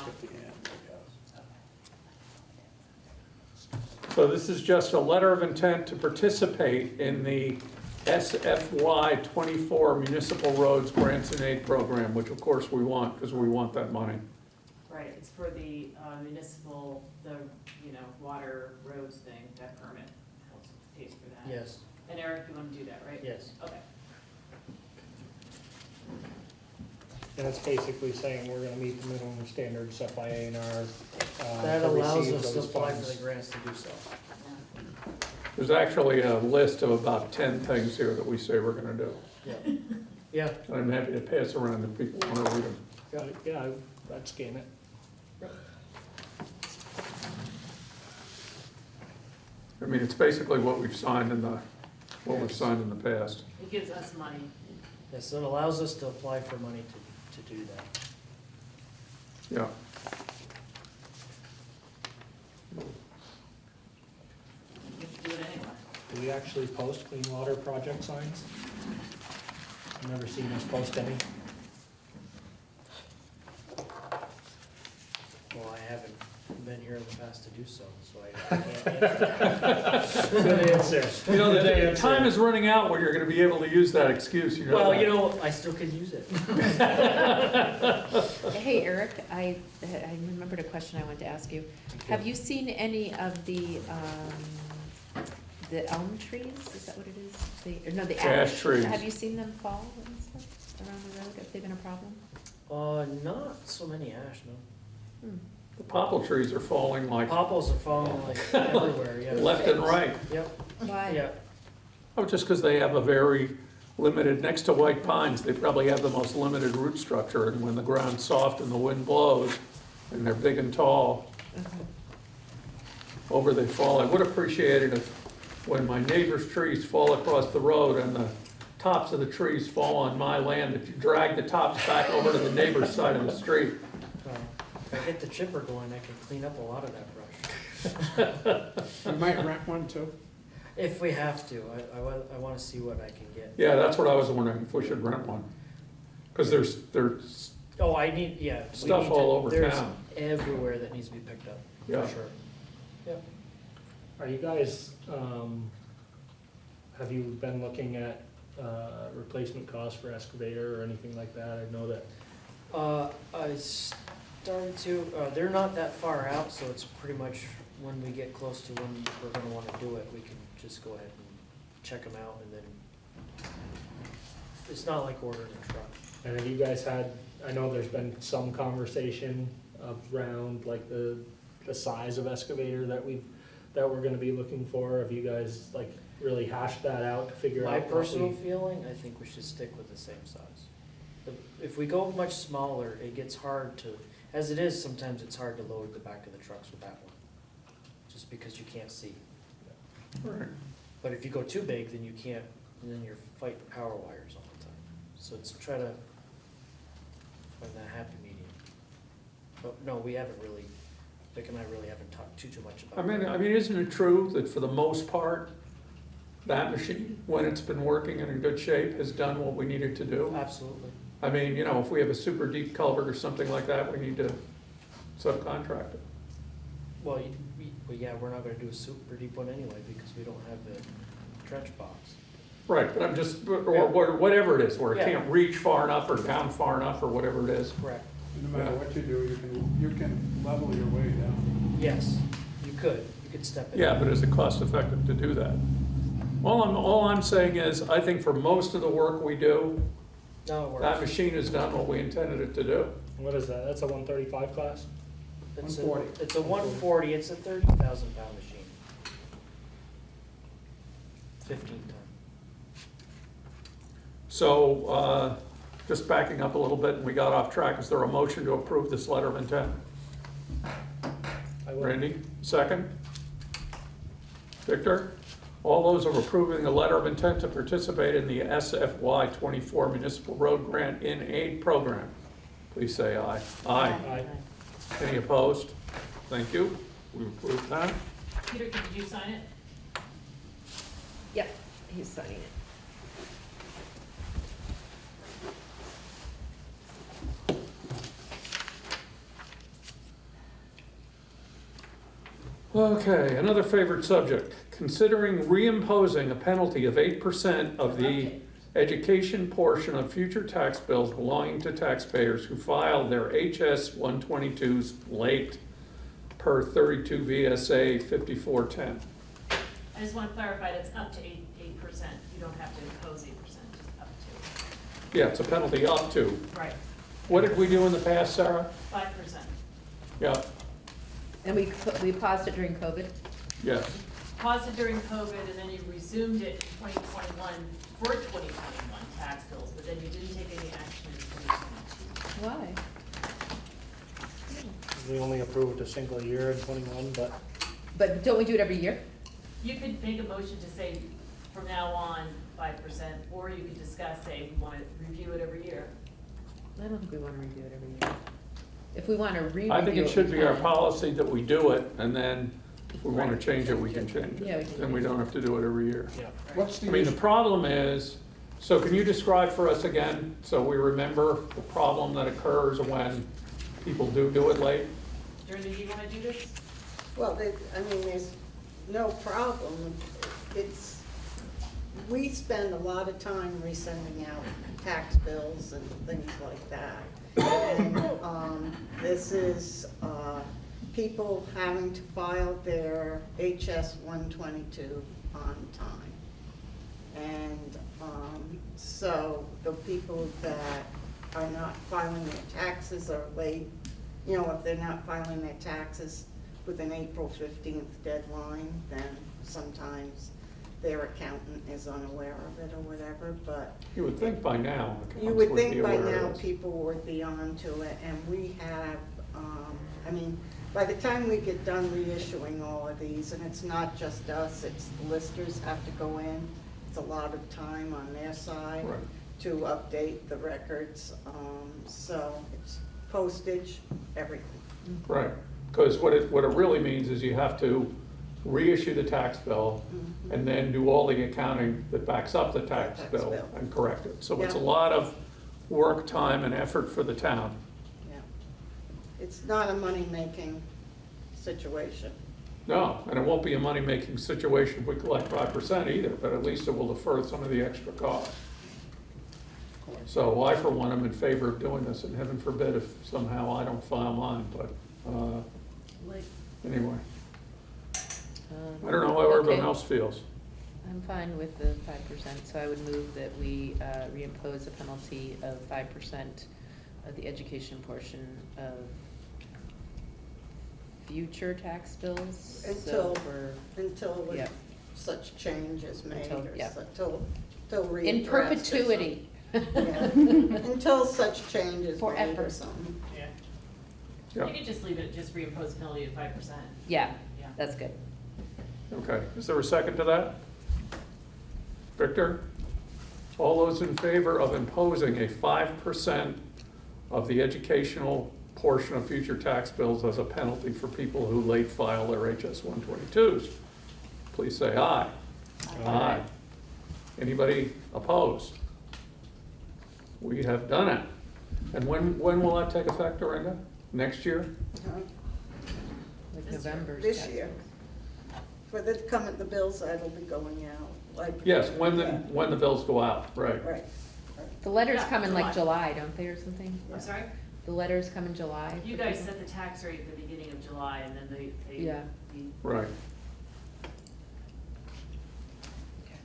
So this is just a letter of intent to participate in the SFY twenty-four Municipal Roads Grants and Aid Program, which of course we want, because we want that money. Right, it's for the uh, municipal, the, you know, water roads thing, that permit helps pays for that. Yes, And Eric, you wanna do that, right? yes. Okay. And it's basically saying we're gonna meet the minimum standards set by A and R. uh, That allows us to apply for the grants to do so. There's actually a list of about ten things here that we say we're gonna do. Yeah, yeah, And I'm happy to pass around if people wanna read them. Uh, Yeah, I- I'd scan it. I mean, it's basically what we've signed in the, what we've signed in the past. It gives us money. yes, it allows us to apply for money to, to do that. Yeah. You have to do it anyway. Do we actually post clean water project signs? I've never seen us post any. Well, I haven't been here in the past to do so, so I I can't answer. Good answer. You know, Good the answer. time is running out where you're gonna be able to use that excuse, you know Well, that. you know, I still could use it. [laughs] Hey, Eric, I, I remembered a question I wanted to ask you. Have you seen any of the, um, the elm trees? Is that what it is? The, or no, the ash? Ash trees. Have you seen them fall and stuff around the road? Have they been a problem? Uh, not so many ash, no. Hmm. The poplar trees are falling like Popples are falling like [laughs] everywhere, yeah. left and right. Yep, Why? yeah. Oh, just because they have a very limited, next to white pines, they probably have the most limited root structure, and when the ground's soft and the wind blows, and they're big and tall, over they fall. I would appreciate it if, when my neighbor's trees fall across the road and the tops of the trees fall on my land, that you drag the tops back over to the neighbor's side of the street. Well, If I get the chipper going, I can clean up a lot of that brush. You might rent one too. If we have to, I, I wa- I wanna see what I can get. Yeah, that's what I was wondering, if we should rent one. Because there's, there's, Oh, I need, yeah. we Stuff need to- all over there's town. Everywhere that needs to be picked up, Yeah. for sure. Yep. Are you guys, um, have you been looking at, uh, replacement costs for excavator or anything like that? I know that, Uh, I started to, uh, they're not that far out, so it's pretty much when we get close to when we're gonna wanna do it, we can just go ahead and check them out and then. It's not like ordering a truck. and have you guys had, I know there's been some conversation around like the, the size of excavator that we've, that we're gonna be looking for. Have you guys like really hashed that out to figure out? My what personal we- feeling, I think we should stick with the same size. If- If we go much smaller, it gets hard to, as it is, sometimes it's hard to load the back of the trucks with that one. Just because you can't see. right. But if you go too big, then you can't, and then you're fighting power wires all the time. So it's try to find that happy medium. But no, we haven't really, Vic and I really haven't talked too, too much I about mean, it. I mean, isn't it true that for the most part, that machine, when it's been working and in good shape, has done what we needed to do? Absolutely. I mean, you know, if we have a super deep culvert or something like that, we need to subcontract it. Well, you, we, well, yeah, we're not gonna do a super deep one anyway, because we don't have the trench box. Right, but I'm just, or, or whatever it is, where it Yeah. can't reach far enough or down far enough or whatever it is. Correct. No matter what you do, you can, you can level your way down. Yes, you could, you could step in. Yeah, but is it cost effective to do that? All I'm, all I'm saying is, I think for most of the work we do, No, it that works. machine has done what we intended it to do. What is that? That's a one thirty-five class? It's a- 140. It's a one forty, it's a thirty thousand pound machine. Fifteen ton. So, uh, just backing up a little bit, and we got off track, is there a motion to approve this letter of intent? I will. Randy, second? Victor? All those of approving the letter of intent to participate in the SFY twenty-four municipal road grant in aid program, please say aye. Aye. Aye. Any opposed? Thank you. We approve that. Peter, did you sign it? Yep, he's signing it. Okay, another favorite subject, considering reimposing a penalty of eight percent of the education portion of future tax bills belonging to taxpayers who filed their HS one twenty-twos late per thirty-two VSA fifty-four ten. I just want to clarify, that it's up to eight, eight percent. You don't have to impose eight percent, just up to, Yeah, it's a penalty up to. to. Right, What did we do in the past, Sarah? five percent. Yeah, And we, we paused it during COVID? yes. Paused it during COVID, and then you resumed it in twenty twenty-one for twenty twenty-one tax bills, but then you didn't take any action in twenty twenty-two. Why? We only approved a single year in twenty-one, but But don't we do it every year? You could make a motion to say from now on five percent, or you could discuss, say, we want to review it every year. I don't think we wanna review it every year. If we wanna re-review I think it should we be our can. policy that we do it, and then if we wanna change it, we can change Yeah, we it. can Then we don't have to do it every year. Yeah. What's I the mean, the issue? problem is, so can you describe for us again, so we remember the problem that occurs when people do do it late? Jordan, do you want to do this? Well, there- I mean, there's no problem. It's, we spend a lot of time resending out tax bills and things like that. Um, this is uh, people having to file their HS 122 on time. And um, so the people that are not filing their taxes are late, you know, if they're not filing their taxes with an April fifteenth deadline, then sometimes their accountant is unaware of it or whatever, but You would think by now. you accounts would be think by aware of now this. people would be on to it, and we have, um, I mean, by the time we get done reissuing all of these, and it's not just us, it's the listers have to go in, it's a lot of time on their side Right. to update the records, um, so it's postage, everything. Right, because what it, what it really means is you have to reissue the tax bill and then do all the accounting that backs up the tax Tax bill bill. and correct it. So it's a Yeah. lot of work, time, and effort for the town. Yeah. It's not a money-making situation. No, and it won't be a money-making situation if we collect five percent either, but at least it will defer some of the extra costs. So I, for one, am in favor of doing this, and heaven forbid if somehow I don't file mine, but, uh, Like, anyway. Um, I don't know how everyone okay. else feels. I'm fine with the five percent, so I would move that we uh, reimpose a penalty of five percent of the education portion of future tax bills. So Until- for, Until Yeah. such change is made, Until- or yeah. so- till, till in redraft or perpetuity. [laughs] Yeah. Until such change is made or Forever. something. yeah. Yeah. You could just leave it, just reimpose penalty at five percent. Yeah, Yeah. that's good. Okay, is there a second to that? Victor? All those in favor of imposing a five percent of the educational portion of future tax bills as a penalty for people who late file their HS one twenty-twos? Please say aye. Aye. Anybody opposed? We have done it. And when, when will that take effect, Dorinda? Next year? Uh, Like This year. This year. Bills. For the, come at the bills that'll be going out, like. Yes, when the, Yeah. when the bills go out, right. Right. The letters Yeah, come in like July. July, don't they, or something? I'm sorry? The letters come in July? You for guys people? set the tax rate at the beginning of July and then they, they. Yeah. the- Right.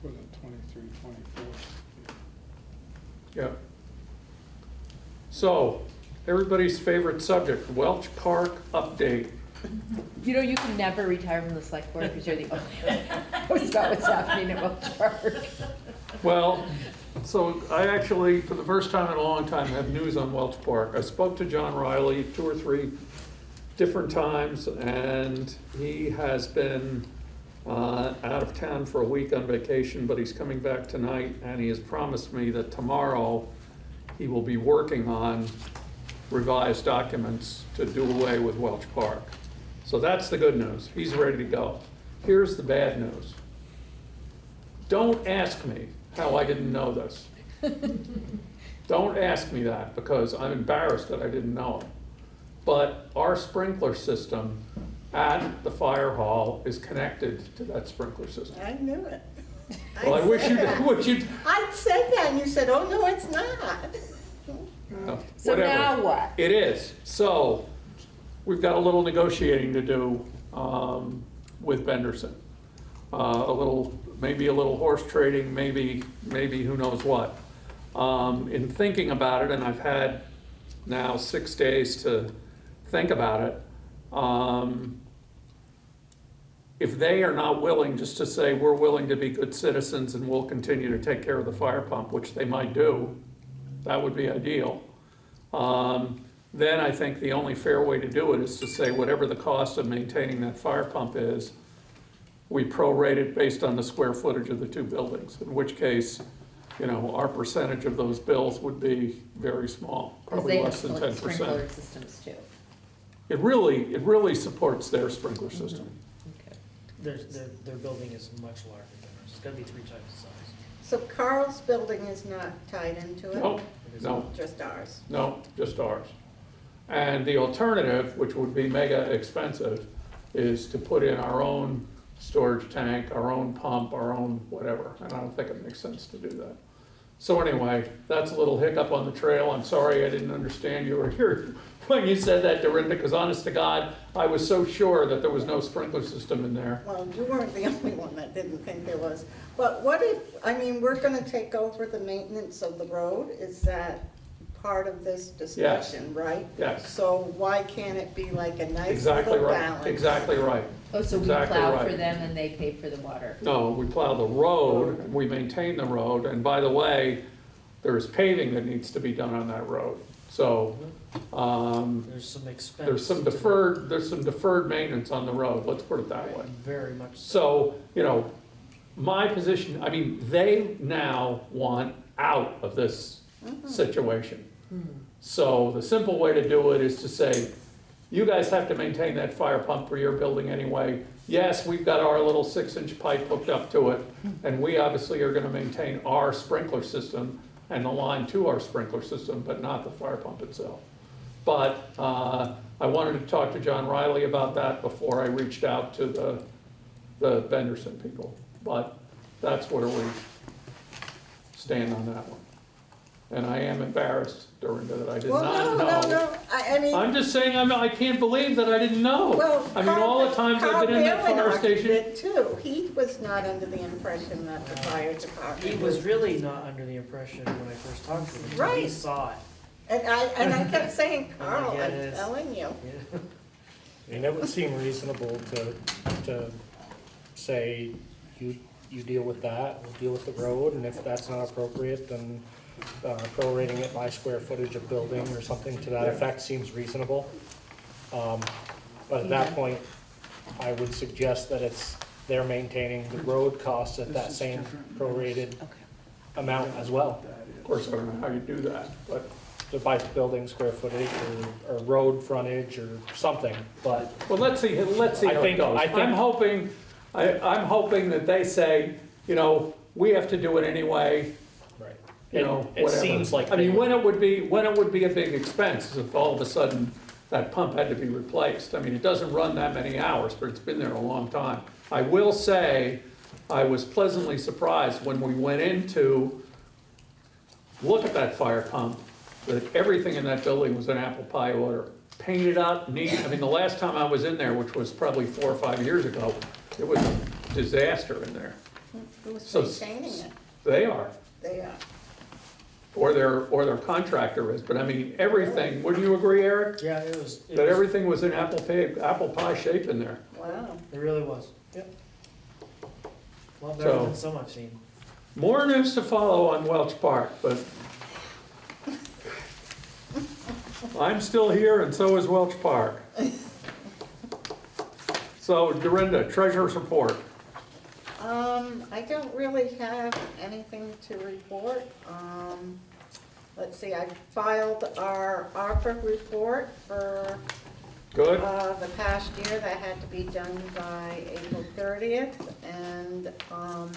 For the twenty-three, twenty-four. Yeah. So, everybody's favorite subject, Welch Park update. You know, you can never retire from the select board because you're the only one who knows about what's happening at Welch Park. Well, so I actually, for the first time in a long time, have news on Welch Park. I spoke to John Riley two or three different times, and he has been uh, out of town for a week on vacation, but he's coming back tonight, and he has promised me that tomorrow he will be working on revised documents to do away with Welch Park. So that's the good news. He's ready to go. Here's the bad news. Don't ask me how I didn't know this. [laughs] Don't ask me that because I'm embarrassed that I didn't know it. But our sprinkler system at the fire hall is connected to that sprinkler system. I knew it. [laughs] Well, I wish said you, that. [laughs] would you, I said that, and you said, oh, no, it's not. no, So whatever. now what? It is. So, we've got a little negotiating to do um, with Benderson. Uh, A little, maybe a little horse trading, maybe, maybe who knows what. Um, In thinking about it, and I've had now six days to think about it, um, if they are not willing just to say, we're willing to be good citizens and we'll continue to take care of the fire pump, which they might do, that would be ideal. Um, Then I think the only fair way to do it is to say whatever the cost of maintaining that fire pump is, we prorate it based on the square footage of the two buildings, in which case, you know, our percentage of those bills would be very small, Because probably they have less than ten sprinkler percent. systems too. It really, it really supports their sprinkler mm-hmm. system. Okay. Their, their, their building is much larger than ours, it's gonna be three times the size. So Carl's building is not tied into it? No, no, Just ours? no, just ours. And the alternative, which would be mega expensive, is to put in our own storage tank, our own pump, our own whatever, and I don't think it makes sense to do that. So anyway, that's a little hiccup on the trail, I'm sorry I didn't understand you were here [laughs] when you said that, Dorinda, because honest to God, I was so sure that there was no sprinkler system in there. Well, you weren't the [laughs] only one that didn't think there was. But what if, I mean, we're gonna take over the maintenance of the road, is that part of this discussion, right? Yes, So why can't it be like a nice exactly little right, balance? exactly right. Oh, so we Exactly plow for right. them and they pay for the water? No, we plow the road, and we maintain the road, and by the way, there's paving that needs to be done on that road. So, um, There's some expense. there's some to deferred, there's some deferred maintenance on the road, let's put it that way. Very much so. So, you know, my position, I mean, they now want out of this situation. So the simple way to do it is to say, you guys have to maintain that fire pump for your building anyway. Yes, we've got our little six-inch pipe hooked up to it, and we obviously are gonna maintain our sprinkler system and the line to our sprinkler system, but not the fire pump itself. But, uh, I wanted to talk to John Riley about that before I reached out to the, the Benderson people. But that's where we stand on that one. And I am embarrassed, Dorinda, that I did Well, not no, know. no, no, I, I mean. I'm just saying, I'm, I can't believe that I didn't know. Well, I mean, all the Carl- times I've been in that Carl fire Whalen station. it Too, he was not under the impression that the fire department He was. really not under the impression when I first talked to him, until he Right. saw it. And I, and I kept saying, Oh, [laughs] Carl, yeah, I'm it is. telling you. [laughs] Yeah. I mean, it would seem reasonable to, to say, you, you deal with that, we'll deal with the road, and if that's not appropriate, then uh, prorating it by square footage of building or something to that effect seems reasonable. Um, But at that point, I would suggest that it's, they're maintaining the road costs at that This is same different. prorated amount as well. Of course, I don't know how you do that, but, So by building square footage or, or road frontage or something, but well, let's see, let's see I how it think- goes. I think- I'm hoping, I, I'm hoping that they say, you know, we have to do it anyway, Right. You It- know, It whatever. seems like. I mean, when it would be, when it would be a big expense is if all of a sudden that pump had to be replaced. I mean, it doesn't run that many hours, but it's been there a long time. I will say, I was pleasantly surprised when we went into, look at that fire pump, that everything in that building was in apple pie order. Painted up, neat. I mean, the last time I was in there, which was probably four or five years ago, it was a disaster in there. Who's So- maintaining it? They are. They are. Or their, or their contractor is, but I mean, everything, wouldn't you agree, Eric? Yeah, it was, it That was, everything was in apple pie, apple pie shape in there. Wow. it really was. Yep. Well, better So- than some I've seen. More news to follow on Welch Park, but I'm still here and so is Welch Park. So Dorinda, treasurer's report. Um, I don't really have anything to report. Um, let's see, I filed our ARPA report for, Good? uh, the past year. That had to be done by April thirtieth. And, um,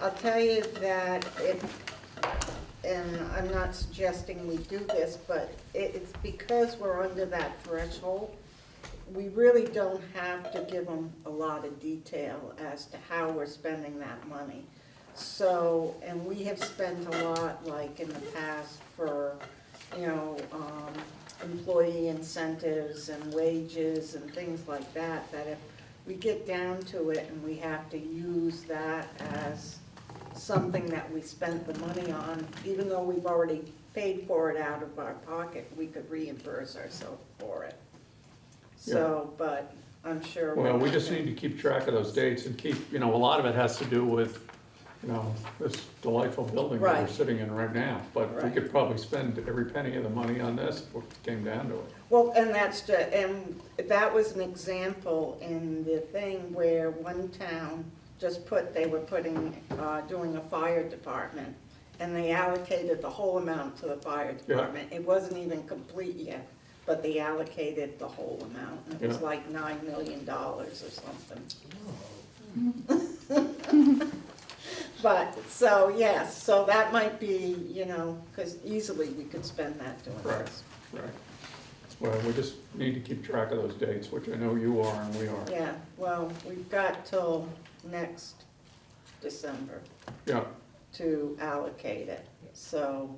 I'll tell you that it, and I'm not suggesting we do this, but it, it's because we're under that threshold we really don't have to give them a lot of detail as to how we're spending that money. So, and we have spent a lot, like in the past, for, you know, um, employee incentives and wages and things like that, that if we get down to it and we have to use that as something that we spent the money on, even though we've already paid for it out of our pocket, we could reimburse ourselves for it. So, but I'm sure. Well, we just need to keep track of those dates and keep, you know, a lot of it has to do with, you know, this delightful building that we're Right. sitting in right now. But we Right. could probably spend every penny of the money on this if it came down to it. Well, and that's, ju- and that was an example in the thing where one town just put, they were putting, uh, doing a fire department, and they allocated the whole amount to the fire department. It wasn't even complete yet, but they allocated the whole amount, and it was Yeah. like nine million dollars or something. [laughs] But, so, yes, so that might be, you know, because easily we could spend that doing Right. this. Right. Well, we just need to keep track of those dates, which I know you are and we are. Yeah, well, we've got till next December Yeah, to allocate it, so,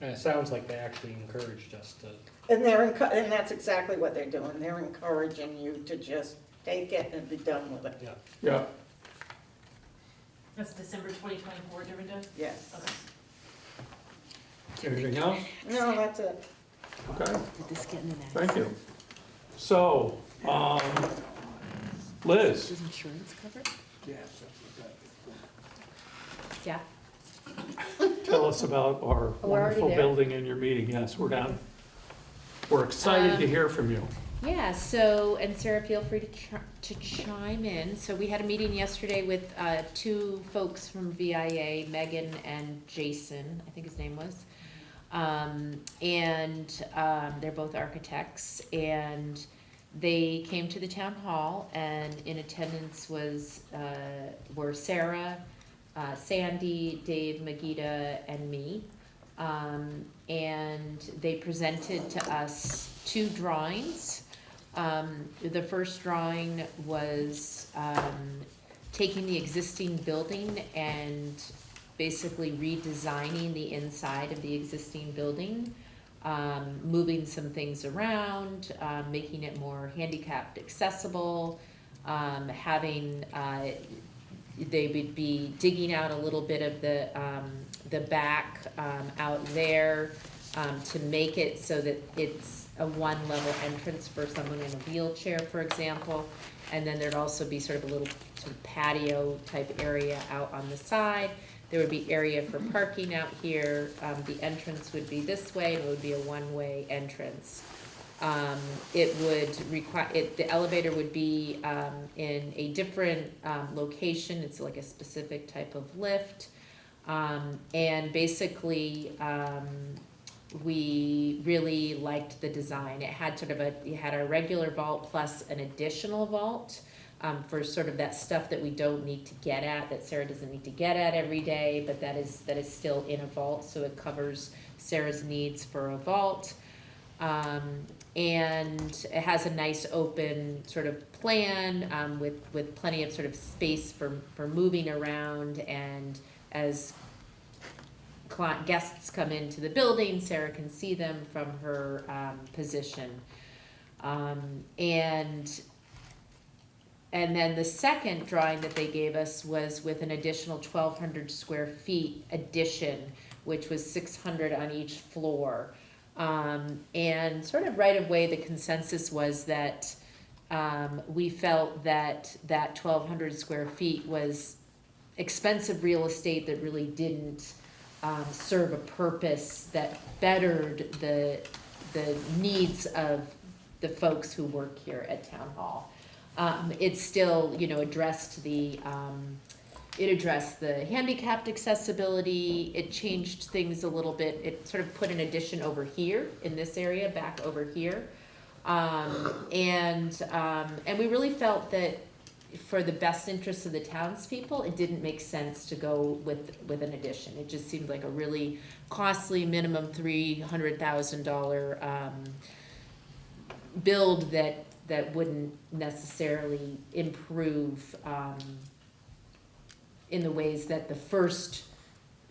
And it sounds like they actually encouraged us to, and they're, enco- and that's exactly what they're doing, they're encouraging you to just take it and be done with it, yeah. yeah. That's December twenty twenty-four, Dorinda? yes. Okay. Anything else? No, that's it. Okay, Did this get in the next? thank you. So, um, Liz, Does insurance cover it? Yes. Yeah. [laughs] tell us about our Oh, we're already wonderful there? building and your meeting. Yes, we're down. We're excited to Um, hear from you. Yeah, so, and Sarah, feel free to chi- to chime in. So we had a meeting yesterday with, uh, two folks from VIA, Megan and Jason, I think his name was. Um, and, um, they're both architects, and they came to the town hall, and in attendance was, uh, were Sarah, uh, Sandy, Dave, Magida, and me. Um, and they presented to us two drawings. Um, the first drawing was, um, taking the existing building and basically redesigning the inside of the existing building. Um, moving some things around, um, making it more handicapped accessible, um, having, uh, they would be digging out a little bit of the, um, the back, um, out there, um, to make it so that it's a one-level entrance for someone in a wheelchair, for example. And then there'd also be sort of a little sort of patio type area out on the side. There would be area for parking out here, um, the entrance would be this way, and it would be a one-way entrance. Um, it would require, it, the elevator would be, um, in a different, um, location, it's like a specific type of lift. Um, and basically, um, we really liked the design. It had sort of a, it had a regular vault plus an additional vault, um, for sort of that stuff that we don't need to get at, that Sarah doesn't need to get at every day, but that is, that is still in a vault, so it covers Sarah's needs for a vault. Um, and it has a nice open sort of plan, um, with, with plenty of sort of space for, for moving around and as guests come into the building, Sarah can see them from her, um, position. Um, and, and then the second drawing that they gave us was with an additional twelve hundred square feet addition, which was six hundred on each floor. Um, and sort of right away, the consensus was that, um, we felt that that twelve hundred square feet was expensive real estate that really didn't, um, serve a purpose that bettered the, the needs of the folks who work here at Town Hall. Um, it still, you know, addressed the, um, it addressed the handicapped accessibility, it changed things a little bit, it sort of put an addition over here, in this area, back over here. Um, and, um, and we really felt that for the best interests of the townspeople, it didn't make sense to go with, with an addition. It just seemed like a really costly, minimum three hundred thousand dollar, um, build that, that wouldn't necessarily improve, um, in the ways that the first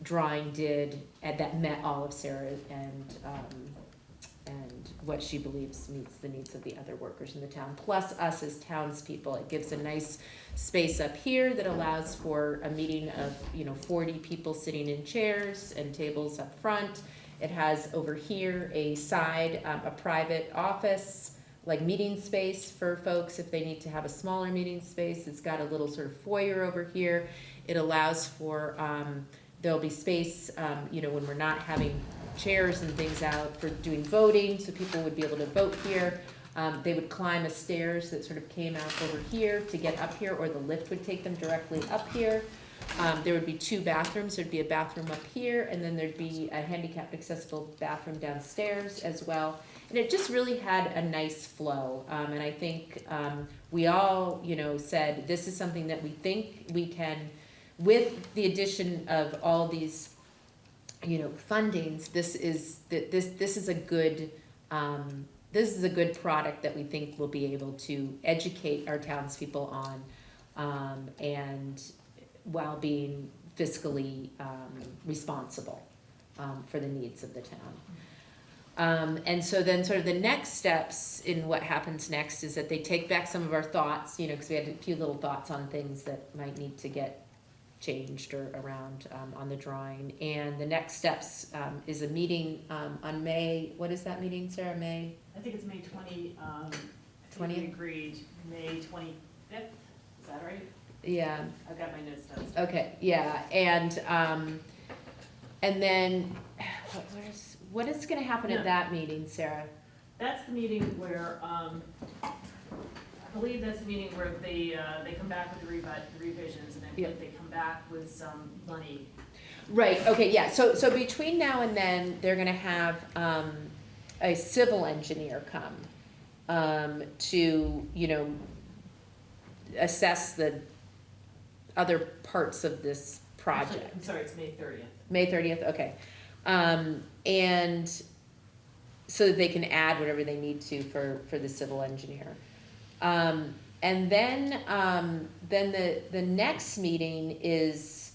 drawing did, and that met all of Sarah and, um, and what she believes meets the needs of the other workers in the town, plus us as townspeople. It gives a nice space up here that allows for a meeting of, you know, forty people sitting in chairs and tables up front. It has over here a side, um, a private office, like meeting space for folks if they need to have a smaller meeting space. It's got a little sort of foyer over here. It allows for, um, there'll be space, um, you know, when we're not having chairs and things out for doing voting, so people would be able to vote here. Um, they would climb a stairs that sort of came out over here to get up here, or the lift would take them directly up here. Um, there would be two bathrooms, there'd be a bathroom up here, and then there'd be a handicapped accessible bathroom downstairs as well. And it just really had a nice flow, um, and I think, um, we all, you know, said, this is something that we think we can, with the addition of all these you know, fundings, this is, th- this, this is a good, um, this is a good product that we think we'll be able to educate our townspeople on, um, and while being fiscally, um, responsible, um, for the needs of the town. Um, and so then sort of the next steps in what happens next is that they take back some of our thoughts, you know, cause we had a few little thoughts on things that might need to get changed or around, um, on the drawing. And the next steps, um, is a meeting, um, on May, what is that meeting, Sarah, May? I think it's May twenty, um, I think we agreed, May twenty-fifth, is that right? Yeah, I've got my notes downstairs. Okay, yeah, and, um, and then, what, what is, what is gonna happen at that meeting, Sarah? That's the meeting where, um, believe that's the meeting where they, uh, they come back with the revi- revisions, and I Yeah. believe they come back with some money. Right, okay, yeah, so, so between now and then, they're gonna have, um, a civil engineer come, um, to, you know, assess the other parts of this project. I'm sorry, it's May thirtieth. May thirtieth, okay. Um, and so that they can add whatever they need to for, for the civil engineer. Um, and then, um, then the, the next meeting is,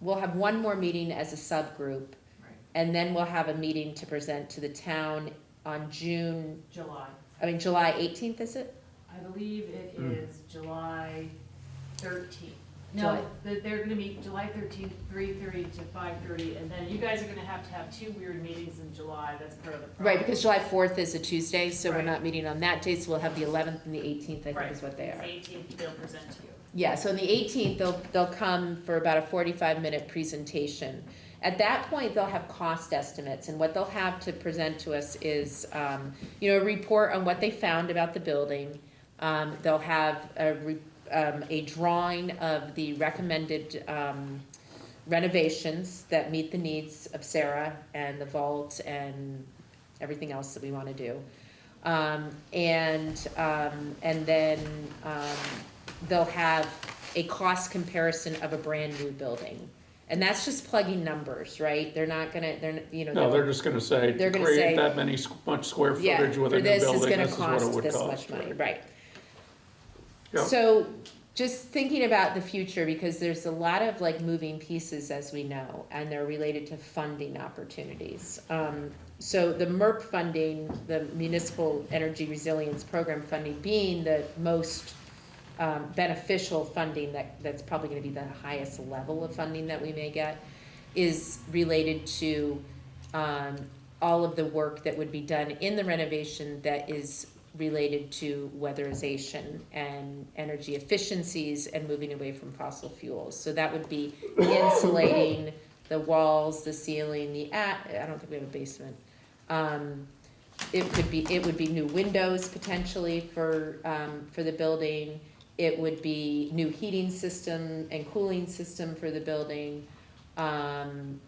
we'll have one more meeting as a subgroup. Right. And then we'll have a meeting to present to the town on June, July. I mean, July eighteenth, is it? I believe it is Hmm. July thirteenth. No, they- they're gonna meet July thirteenth, three thirty to five thirty, and then you guys are gonna have to have two weird meetings in July, that's part of the problem. Right, because July fourth is a Tuesday, so we're Right. not meeting on that day, so we'll have the eleventh and the eighteenth, I think is what they are. Eighteenth, they'll present to you. Yeah, so on the eighteenth, they'll, they'll come for about a forty-five minute presentation. At that point, they'll have cost estimates, and what they'll have to present to us is, um, you know, a report on what they found about the building. Um, they'll have a re, um, a drawing of the recommended, um, renovations that meet the needs of Sarah and the vault and everything else that we wanna do. Um, and, um, and then, um, they'll have a cost comparison of a brand-new building. And that's just plugging numbers, right? They're not gonna, they're, you know. No, they're just gonna say, They're gonna say- create that many, squ- much square Yeah, footage with for a new this is building, gonna this is what it cost would this cost. much money, right. Yeah. So, just thinking about the future, because there's a lot of like moving pieces, as we know, and they're related to funding opportunities. Um, so the MERP funding, the Municipal Energy Resilience Program funding, being the most um, beneficial funding that, that's probably gonna be the highest level of funding that we may get, is related to, um, all of the work that would be done in the renovation that is related to weatherization and energy efficiencies and moving away from fossil fuels. So that would be insulating the walls, the ceiling, the, at I don't think we have a basement. Um, it could be, it would be new windows potentially for, um, for the building. It would be new heating system and cooling system for the building. Um,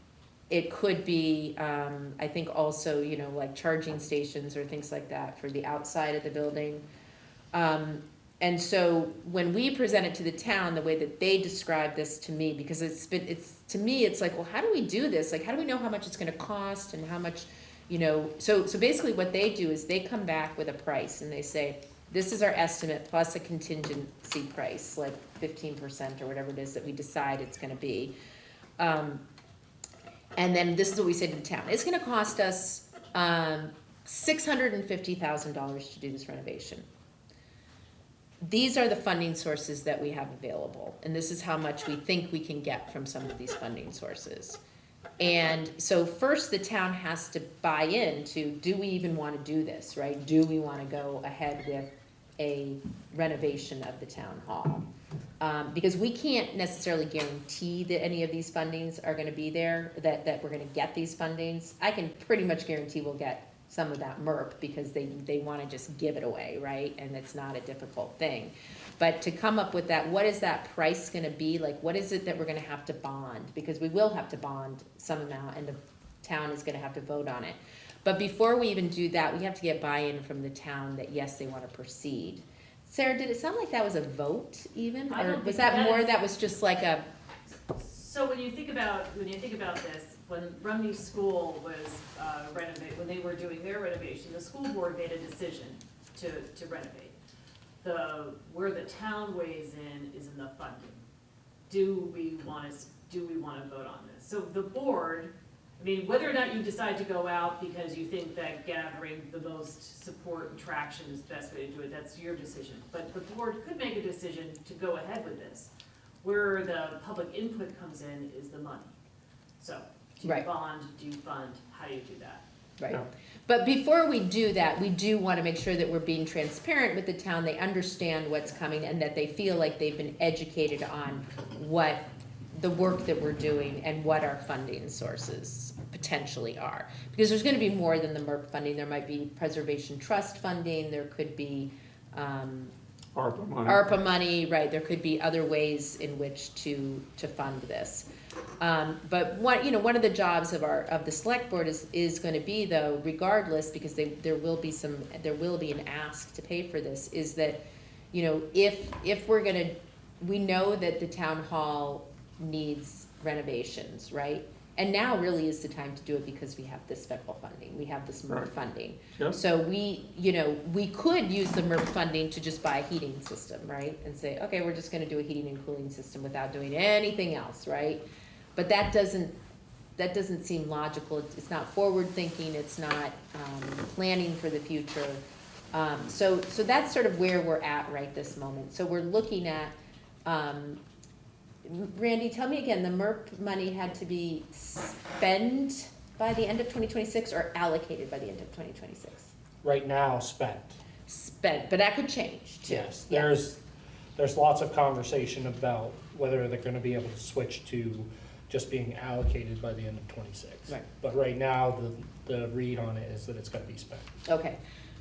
it could be, um, I think also, you know, like charging stations or things like that for the outside of the building. Um, and so when we present it to the town, the way that they describe this to me, because it's been, it's, to me, it's like, well, how do we do this? Like, how do we know how much it's gonna cost and how much, you know, so, so basically what they do is they come back with a price and they say, this is our estimate plus a contingency price, like fifteen percent or whatever it is that we decide it's gonna be. Um, and then this is what we say to the town, it's gonna cost us, um, six hundred and fifty thousand dollars to do this renovation. These are the funding sources that we have available, and this is how much we think we can get from some of these funding sources. And so first, the town has to buy in to, do we even wanna do this, right? Do we wanna go ahead with a renovation of the town hall? Um, because we can't necessarily guarantee that any of these fundings are gonna be there, that, that we're gonna get these fundings. I can pretty much guarantee we'll get some of that MERP, because they, they wanna just give it away, right? And it's not a difficult thing. But to come up with that, what is that price gonna be, like, what is it that we're gonna have to bond? Because we will have to bond some amount, and the town is gonna have to vote on it. But before we even do that, we have to get buy-in from the town that, yes, they wanna proceed. Sarah, did it sound like that was a vote even, I or don't was think that that more, is- that was just like a, So when you think about, when you think about this, when Rumney School was uh, renovate, when they were doing their renovation, the school board made a decision to, to renovate. The, where the town weighs in is in the funding. Do we wanna, do we wanna vote on this? So the board, I mean, whether or not you decide to go out because you think that gathering the most support and traction is the best way to do it, that's your decision. But the board could make a decision to go ahead with this. Where the public input comes in is the money. So, do you Right. bond, do you fund, how do you do that? Right. Yeah. But before we do that, we do want to make sure that we're being transparent with the town, they understand what's coming, and that they feel like they've been educated on what the work that we're doing and what our funding sources potentially are. Because there's gonna be more than the MERP funding, there might be preservation trust funding, there could be, um, ARPA money. ARPA money, right, there could be other ways in which to, to fund this. Um, but one, you know, one of the jobs of our, of the select board is, is gonna be though, regardless, because they, there will be some, there will be an ask to pay for this, is that, you know, if, if we're gonna, we know that the town hall needs renovations, right? And now really is the time to do it because we have this federal funding, we have this MERP Right. funding. So we, you know, we could use the MERP funding to just buy a heating system, right? And say, okay, we're just gonna do a heating and cooling system without doing anything else, right? But that doesn't, that doesn't seem logical, It's- it's not forward-thinking, it's not, um, planning for the future. Um, so, so that's sort of where we're at right this moment. So we're looking at, um, Randy, tell me again, the MERP money had to be spent by the end of twenty twenty-six or allocated by the end of twenty twenty-six? Right now, spent. Spent, but that could change too. Yes, Yeah. there's, there's lots of conversation about whether they're gonna be able to switch to just being allocated by the end of twenty-six. Right. But right now, the, the read on it is that it's gonna be spent. Okay,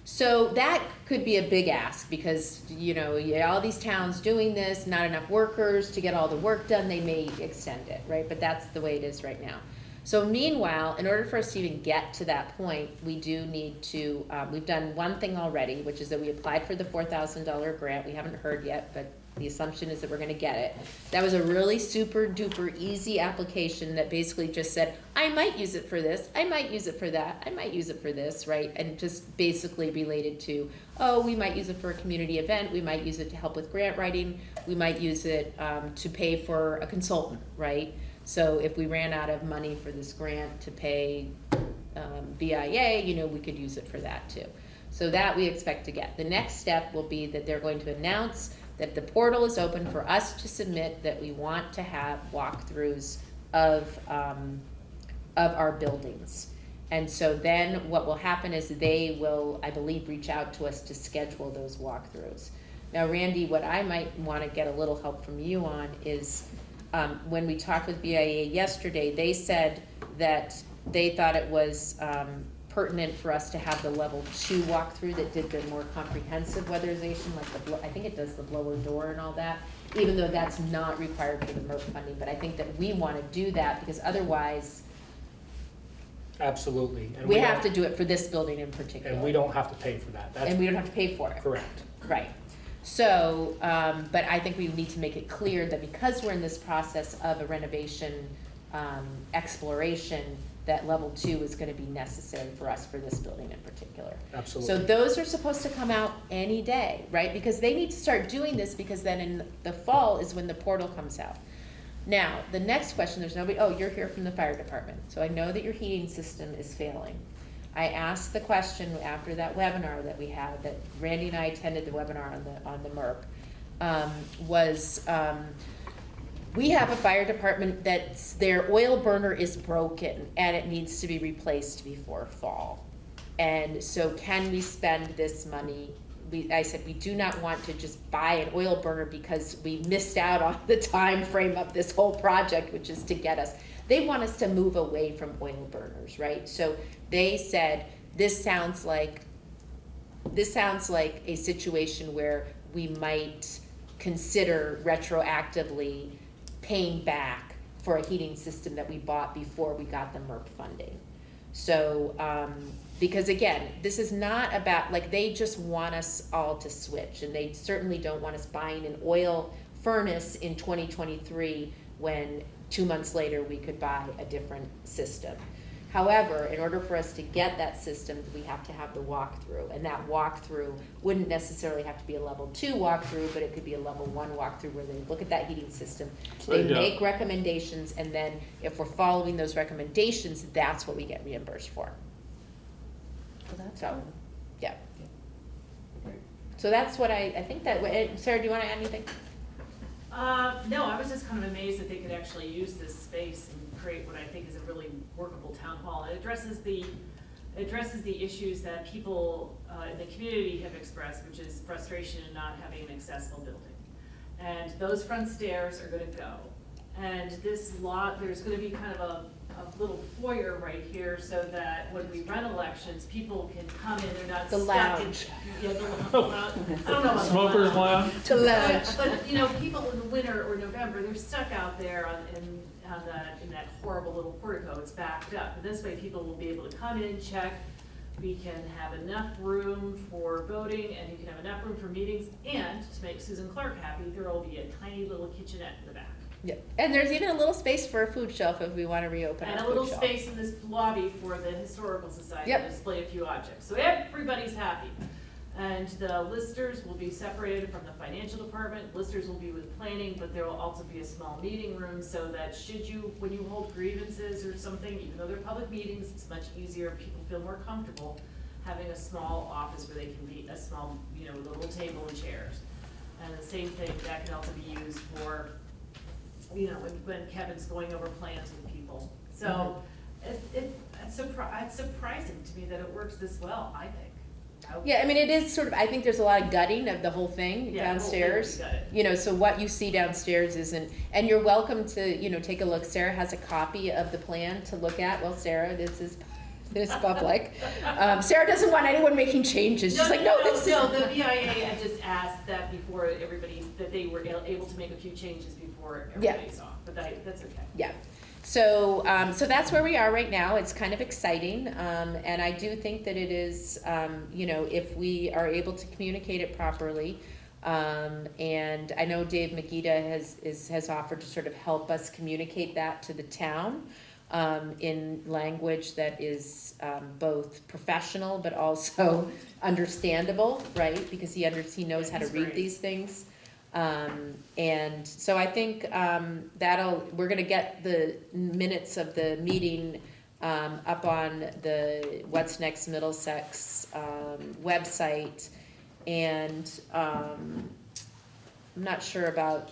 so that could be a big ask, because, you know, all these towns doing this, not enough workers to get all the work done, they may extend it, right? But that's the way it is right now. So meanwhile, in order for us to even get to that point, we do need to, um, we've done one thing already, which is that we applied for the four thousand dollar grant, we haven't heard yet, but the assumption is that we're gonna get it. That was a really super duper easy application that basically just said, I might use it for this, I might use it for that, I might use it for this, right? And just basically related to, oh, we might use it for a community event, we might use it to help with grant writing, we might use it, um, to pay for a consultant, right? So if we ran out of money for this grant to pay, um, BIA, you know, we could use it for that too. So that we expect to get. The next step will be that they're going to announce that the portal is open for us to submit that we want to have walkthroughs of, um, of our buildings. And so then what will happen is they will, I believe, reach out to us to schedule those walkthroughs. Now, Randy, what I might wanna get a little help from you on is, um, when we talked with BIA yesterday, they said that they thought it was, um, pertinent for us to have the level two walkthrough that did the more comprehensive weatherization, like the, I think it does the blower door and all that, even though that's not required for the MERP funding, but I think that we wanna do that, because otherwise, Absolutely. And we have to don't- do it for this building in particular. And we don't have to pay for that. And we don't have to pay for it. correct. Right. So, um, but I think we need to make it clear that because we're in this process of a renovation, um, exploration, that level two is gonna be necessary for us for this building in particular. Absolutely. So those are supposed to come out any day, right? Because they need to start doing this because then in the fall is when the portal comes out. Now, the next question, there's nobody, oh, you're here from the fire department, so I know that your heating system is failing. I asked the question after that webinar that we had, that Randy and I attended the webinar on the, on the MERP, um, was, um, we have a fire department that their oil burner is broken and it needs to be replaced before fall. And so can we spend this money? We, I said, we do not want to just buy an oil burner because we missed out on the time frame of this whole project, which is to get us. They want us to move away from oil burners, right? So they said, this sounds like, this sounds like a situation where we might consider retroactively paying back for a heating system that we bought before we got the MERP funding. So, um, because again, this is not about, like, they just want us all to switch, and they certainly don't want us buying an oil furnace in twenty twenty-three when two months later we could buy a different system. However, in order for us to get that system, we have to have the walkthrough, and that walkthrough wouldn't necessarily have to be a level two walkthrough, but it could be a level one walkthrough where they look at that heating system. So, They yeah. make recommendations, and then if we're following those recommendations, that's what we get reimbursed for. So, yeah. So that's what I, I think that, eh, Sarah, do you wanna add anything? Uh, no, I was just kind of amazed that they could actually use this space and create what I think is a really workable town hall. It addresses the, addresses the issues that people, uh, in the community have expressed, which is frustration in not having an accessible building. And those front stairs are gonna go. And this lot, there's gonna be kind of a, a little foyer right here so that when we run elections, people can come in, they're not The stuck in. lounge. Yeah, the lounge. I don't know about the Smokers lounge. lounge? To lounge. But, but, you know, people in the winter or November, they're stuck out there on, in, on that, in that horrible little portico, it's backed up. And this way, people will be able to come in, check, we can have enough room for voting, and you can have enough room for meetings, and to make Susan Clark happy, there will be a tiny little kitchenette in the back. Yeah, and there's even a little space for a food shelf if we wanna reopen And our a little food shelf. space in this lobby for the historical society to Yep. display a few objects, so everybody's happy. And the listers will be separated from the financial department, listers will be with planning, but there will also be a small meeting room so that should you, when you hold grievances or something, even though they're public meetings, it's much easier, people feel more comfortable having a small office where they can be, a small, you know, little table and chairs. And the same thing, that can also be used for, you know, when, when Kevin's going over plans with people. So, mm-hmm. it, it, it's surpri- it's surprising to me that it works this well, I think. Yeah, I mean, it is sort of, I think there's a lot of gutting of the whole thing Yeah, the whole thing downstairs. You know, so what you see downstairs isn't, and you're welcome to, you know, take a look. Sarah has a copy of the plan to look at. Well, Sarah, this is, this public. Um, Sarah doesn't want anyone making changes. She's like, no, this is. No, the BIA, I just asked that before everybody, that they were able to make a few changes before Yeah. everybody saw, but that, that's okay. Yeah. So, um, so that's where we are right now. It's kind of exciting, um, and I do think that it is, um, you know, if we are able to communicate it properly. Um, and I know Dave Magida has, is, has offered to sort of help us communicate that to the town, um, in language that is, um, both professional but also [laughs] understandable, right? Because he under, he knows how to read these things. Um, and so I think, um, that'll, we're gonna get the minutes of the meeting, um, up on the What's Next Middlesex, um, website. And, um, I'm not sure about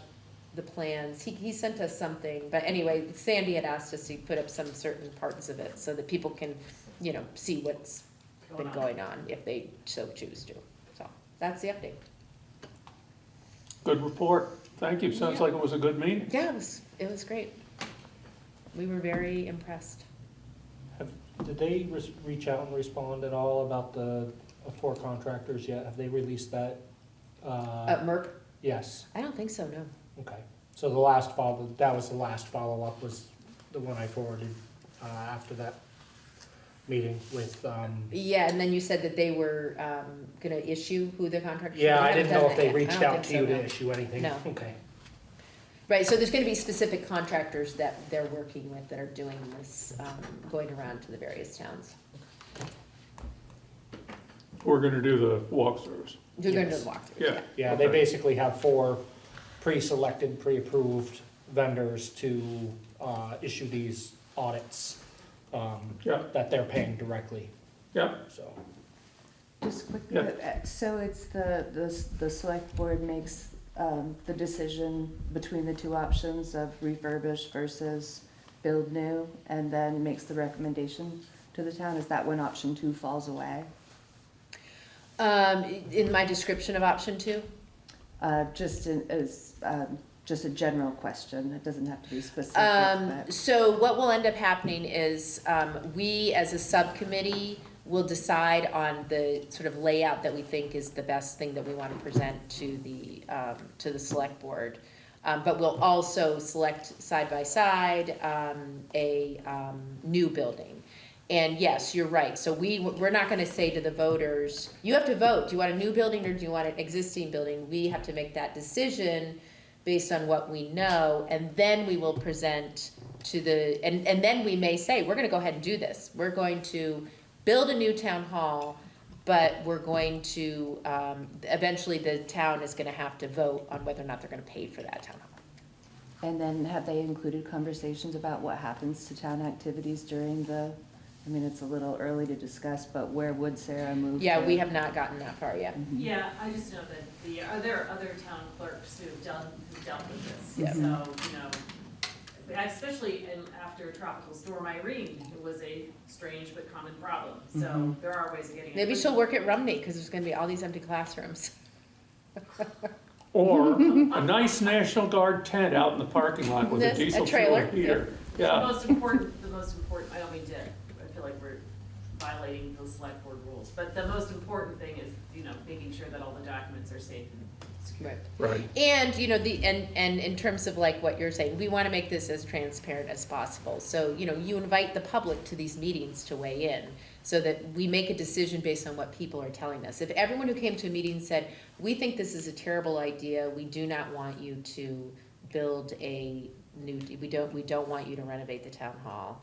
the plans. He, he sent us something, but anyway, Sandy had asked us to put up some certain parts of it so that people can, you know, see what's been on. going on if they so choose to. So, that's the update. Good report. Thank you. Sounds like it was a good meeting. Yeah, it was, it was great. We were very impressed. Have, did they res- reach out and respond at all about the uh, four contractors yet? Have they released that? Uh, Uh, MERP? yes, I don't think so, no. Okay. So the last follow, that was the last follow-up was the one I forwarded, uh, after that meeting with, um, Yeah, and then you said that they were, um, gonna issue who the contractor. yeah, I haven't didn't done know if that they yet. I reached don't out think to so, you to no. issue anything. No. Okay. Right, so there's gonna be specific contractors that they're working with that are doing this, um, going around to the various towns. We're gonna do the walkthroughs. They're gonna do Yes. the walkthroughs, Yeah. yeah. Yeah, they Okay. basically have four pre-selected, pre-approved vendors to, uh, issue these audits, um, Yeah, that they're paying directly, yeah. so. Just quick, Yeah. uh, so it's the, the, s- the select board makes, um, the decision between the two options of refurbish versus build new, and then makes the recommendation to the town, is that when option two falls away? Um, in my description of option two, Uh, just in, as, um, just a general question, it doesn't have to be specific, Um, so what will end up happening is, um, we as a subcommittee will decide on the sort of layout that we think is the best thing that we wanna present to the, um, to the select board. Um, but we'll also select side by side, um, a, um, new building. And yes, you're right, so we, we're not gonna say to the voters, you have to vote, do you want a new building or do you want an existing building? We have to make that decision based on what we know, and then we will present to the, and, and then we may say, we're gonna go ahead and do this. We're going to build a new town hall, but we're going to, um, eventually the town is gonna have to vote on whether or not they're gonna pay for that town hall. and then have they included conversations about what happens to town activities during the I mean, it's a little early to discuss, but where would Sarah move? Yeah, to? we have not gotten that far yet. Mhm. Yeah, I just know that the, are there other town clerks who have done, who've dealt with this? Yeah. So, you know, especially in, after Tropical Storm Irene, it was a strange but common problem. So Mhm. there are ways of getting. Maybe she'll work at Rumney, because there's gonna be all these empty classrooms. [laughs] Or [laughs] a nice National Guard tent out in the parking lot with a This- a diesel trailer, fuel heater. The Yeah, most important, the most important, I don't mean to, I feel like we're violating those select board rules, but the most important thing is, you know, making sure that all the documents are safe and secure. Right. right. And, you know, the, and, and in terms of like what you're saying, we wanna make this as transparent as possible. So, you know, you invite the public to these meetings to weigh in, so that we make a decision based on what people are telling us. If everyone who came to a meeting said, we think this is a terrible idea, we do not want you to build a new, we don't, we don't want you to renovate the town hall,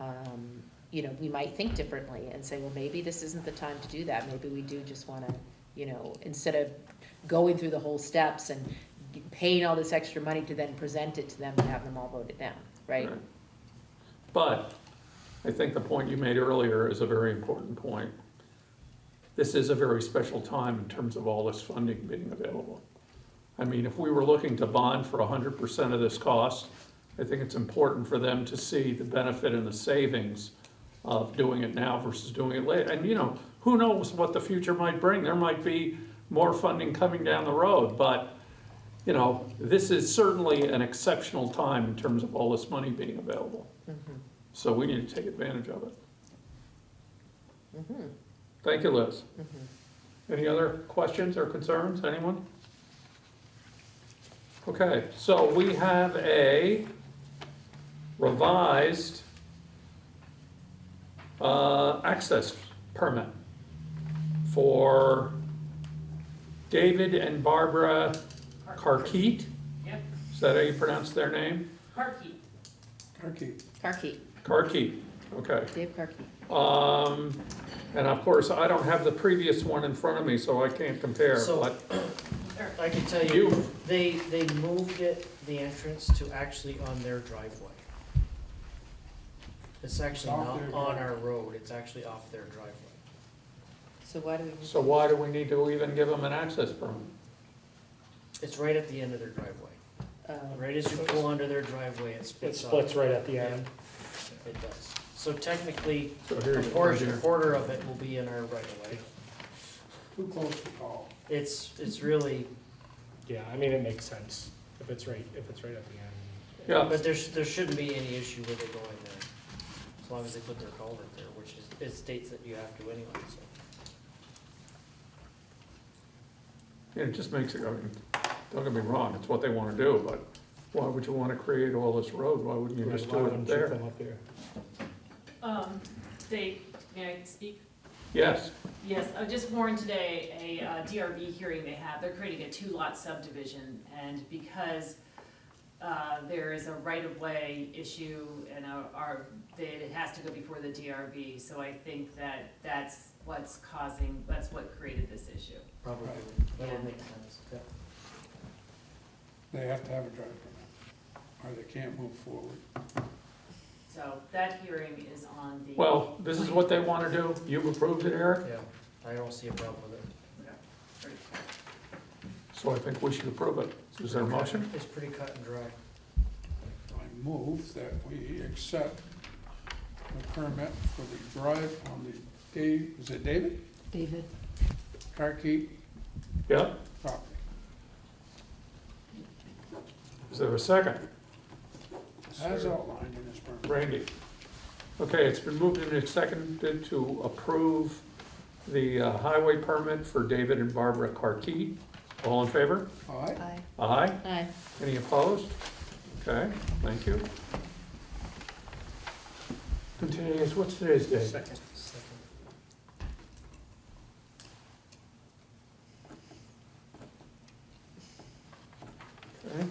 um, you know, we might think differently and say, well, maybe this isn't the time to do that, maybe we do just wanna, you know, instead of going through the whole steps and paying all this extra money to then present it to them and have them all voted down, right? Right. But I think the point you made earlier is a very important point. This is a very special time in terms of all this funding being available. I mean, if we were looking to bond for hundred percent of this cost, I think it's important for them to see the benefit and the savings of doing it now versus doing it later. And, you know, who knows what the future might bring? There might be more funding coming down the road, but, you know, this is certainly an exceptional time in terms of all this money being available. Mhm, So we need to take advantage of it. mhm, Thank you, Liz. mhm. Any other questions or concerns, anyone? Okay, so we have a revised uh, access permit for David and Barbara Karkeet. Yep, Is that how you pronounce their name? Parkey. Turkey. Karki, Karkeet, okay. Dave Karki. Um, and of course, I don't have the previous one in front of me, so I can't compare, So- but I can tell You- you, they, they moved it, the entrance to actually on their driveway. It's actually Off not their on driveway. our road, it's actually off their driveway. So why do we? So why do we need to even give them an access permit? It's right at the end of their driveway. uh, Right as you pull under their driveway, it It splits off. splits right at the end. It does. So technically, So a here's portion, a here. quarter of it will be in our right of way. Too close to call. It's, it's really, Yeah, I mean, it makes sense if it's right, if it's right at the end. Yeah, but there's, there shouldn't be any issue with it going there. As long as they put their culvert there, which is, it states that you have to anyway, so. it just makes it, I mean, don't get me wrong, it's what they wanna do, but why would you wanna create all this road? Why wouldn't you Right, just why do it you there? come up here? Um, Dave, may I speak? Yes, Yes, I just warned today, a uh, DRB hearing they have, they're creating a two-lot subdivision, and because uh, there is a right-of-way issue and a- our, that it has to go before the DRB, so I think that that's what's causing, that's what created this issue. Probably, Right. that Yeah. would make sense, yeah. They have to have a drive permit, or they can't move forward. So that hearing is on the. well, this is what they wanna do, you've approved it, Eric, Yeah, I don't see a problem with it. Okay. so I think we should approve it. Is there a motion? It's pretty cut and dry. I move that we accept the permit for the drive on the Dave, is it David? David? Karkeet Yeah, property. is there a second? As outlined in this permit. Randy. Okay, it's been moved and seconded to approve the uh, highway permit for David and Barbara Karkeet. All in favor? All right, Aye. Aye. Aye. Any opposed? Okay, thank you. And today what's today's date? Second. Second. Okay.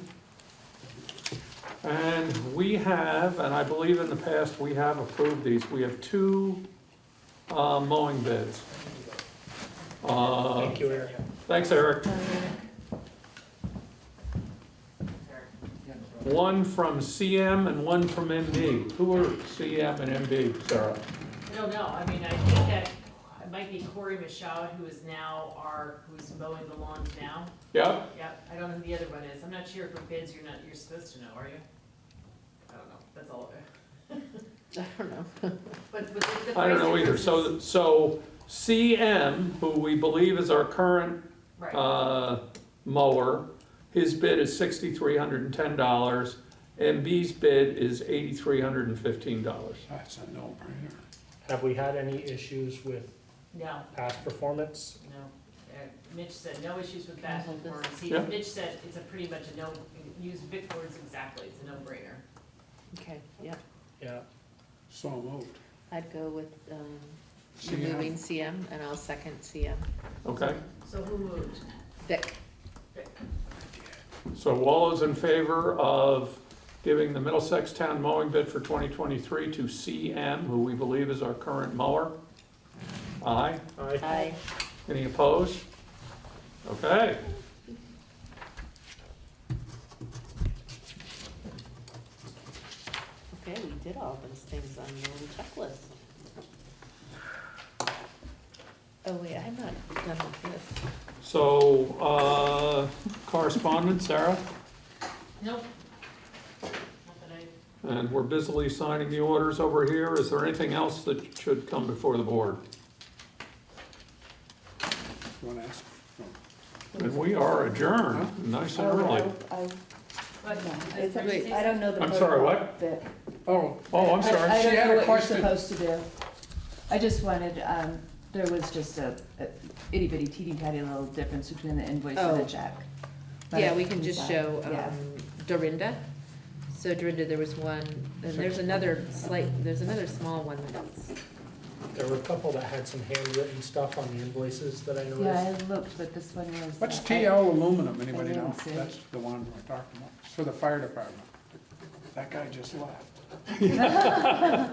And we have, and I believe in the past, we have approved these, we have two uh, mowing bids. Uh, Thank you, Eric. Thanks, Eric. One from CM and one from MD. Who are CM and MD, Sarah? I don't know, I mean, I think that it might be Corey Michaud, who is now our, who's mowing the lawns now. Yeah, Yep, I don't know who the other one is, I'm not sure for bids, you're not, you're supposed to know, are you? I don't know, that's all, [laughs] I don't know. [laughs] but, but the. the I don't know price either. difference So, so CM, who we believe is our current Right, uh, mower, his bid is sixty-three hundred and ten dollars. MB's bid is eighty-three hundred and fifteen dollars. That's a no-brainer. Have we had any issues with no, past performance? no, Uh, Mitch said no issues with that hold this? performance, he, Yeah. Mitch said it's a pretty much a no, use Vic words exactly, it's a no-brainer. Okay, yeah, Yeah, So moved. I'd go with, um, CM. removing CM, and I'll second CM. Okay, So who moved? Vic, so all those in favor of giving the Middlesex Town mowing bid for twenty twenty-three to CM, who we believe is our current mower? Aye. I, aye. Any opposed? Okay. Okay, we did all those things on the little checklist. Oh, wait, I'm not done with this. So, uh, correspondence, Sarah? Nope. Not that I And we're busily signing the orders over here. Is there anything else that should come before the board? You wanna ask? And we are adjourned, nice and Oh, early. I- I- But, no, it's- wait. I don't know the I'm sorry, what? that- Oh, Oh, I'm I- sorry. I She don't had know a what you're question. supposed to do. I just wanted, um, there was just a a itty bitty teeny tiny little difference between the invoice and Oh. the check. But Yeah, we can just decide. show, Yeah. um, Dorinda. So Dorinda, there was one, and there's another slight, there's another small one that's, there were a couple that had some handwritten stuff on the invoices that I Yeah, noticed. I looked, but this one was. what's uh, TL aluminum, anybody know? didn't see. That's the one we're talking about, it's for the fire department. That guy just left. [laughs] I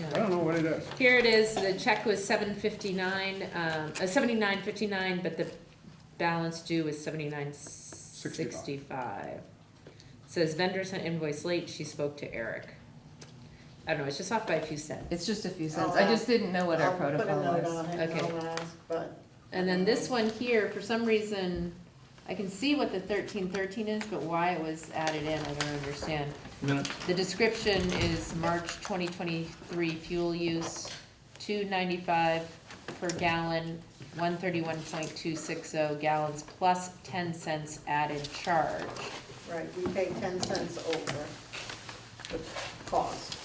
yeah. don't know what it is. Here it is, the check was seven fifty-nine, um, uh, seventy-nine fifty-nine, but the balance due is seventy-nine sixty-five. Says vendor sent invoice late, she spoke to Eric. I don't know, it's just off by a few cents. It's just a few cents. I'll just didn't know what our I'll put a protocol note was. it and Okay. I'll ask, but And then this one here, for some reason, I can see what the thirteen thirteen is, but why it was added in, I don't understand. Minute. The description is March twenty twenty-three fuel use, two ninety-five per gallon, one thirty-one point two six oh gallons plus ten cents added charge. Right, we pay ten cents over the cost.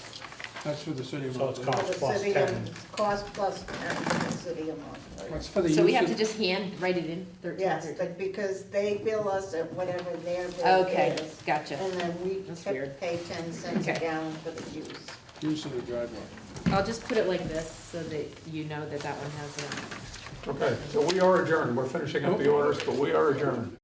That's for the city of So it's Mount. cost plus 10. Cost plus ten for the city of Monterey. What's for the So we have to use just hand, write it in thirteen Yes, thirteen? but because they bill us at whatever their bill Okay, is. gotcha. And then we That's tip- weird. pay ten cents a Okay. gallon for the use. of, use of the driveway. I'll just put it like this, so that you know that that one has it. Okay, so we are adjourned. We're finishing up the orders, but we are adjourned.